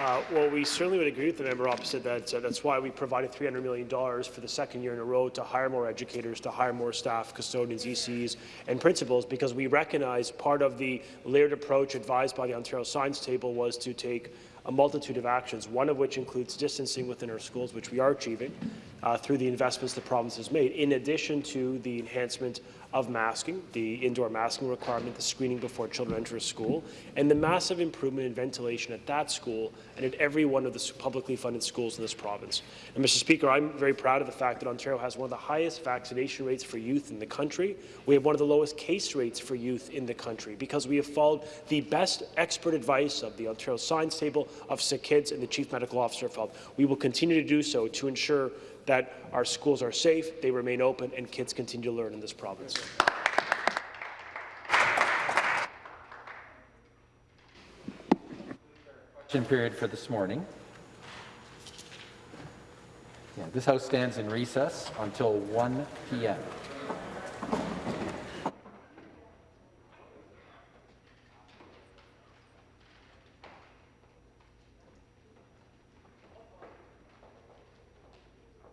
Uh, well, we certainly would agree with the member opposite that uh, that's why we provided $300 million for the second year in a row to hire more educators, to hire more staff, custodians, ECs, and principals, because we recognize part of the layered approach advised by the Ontario Science Table was to take a multitude of actions, one of which includes distancing within our schools, which we are achieving uh, through the investments the province has made, in addition to the enhancement of masking, the indoor masking requirement, the screening before children enter a school, and the massive improvement in ventilation at that school and at every one of the publicly funded schools in this province. And Mr. Speaker, I'm very proud of the fact that Ontario has one of the highest vaccination rates for youth in the country. We have one of the lowest case rates for youth in the country because we have followed the best expert advice of the Ontario Science Table, of Sick Kids, and the Chief Medical Officer of Health. We will continue to do so to ensure that our schools are safe, they remain open, and kids continue to learn in this province. Question period for this morning. Yeah, this House stands in recess until 1 p.m.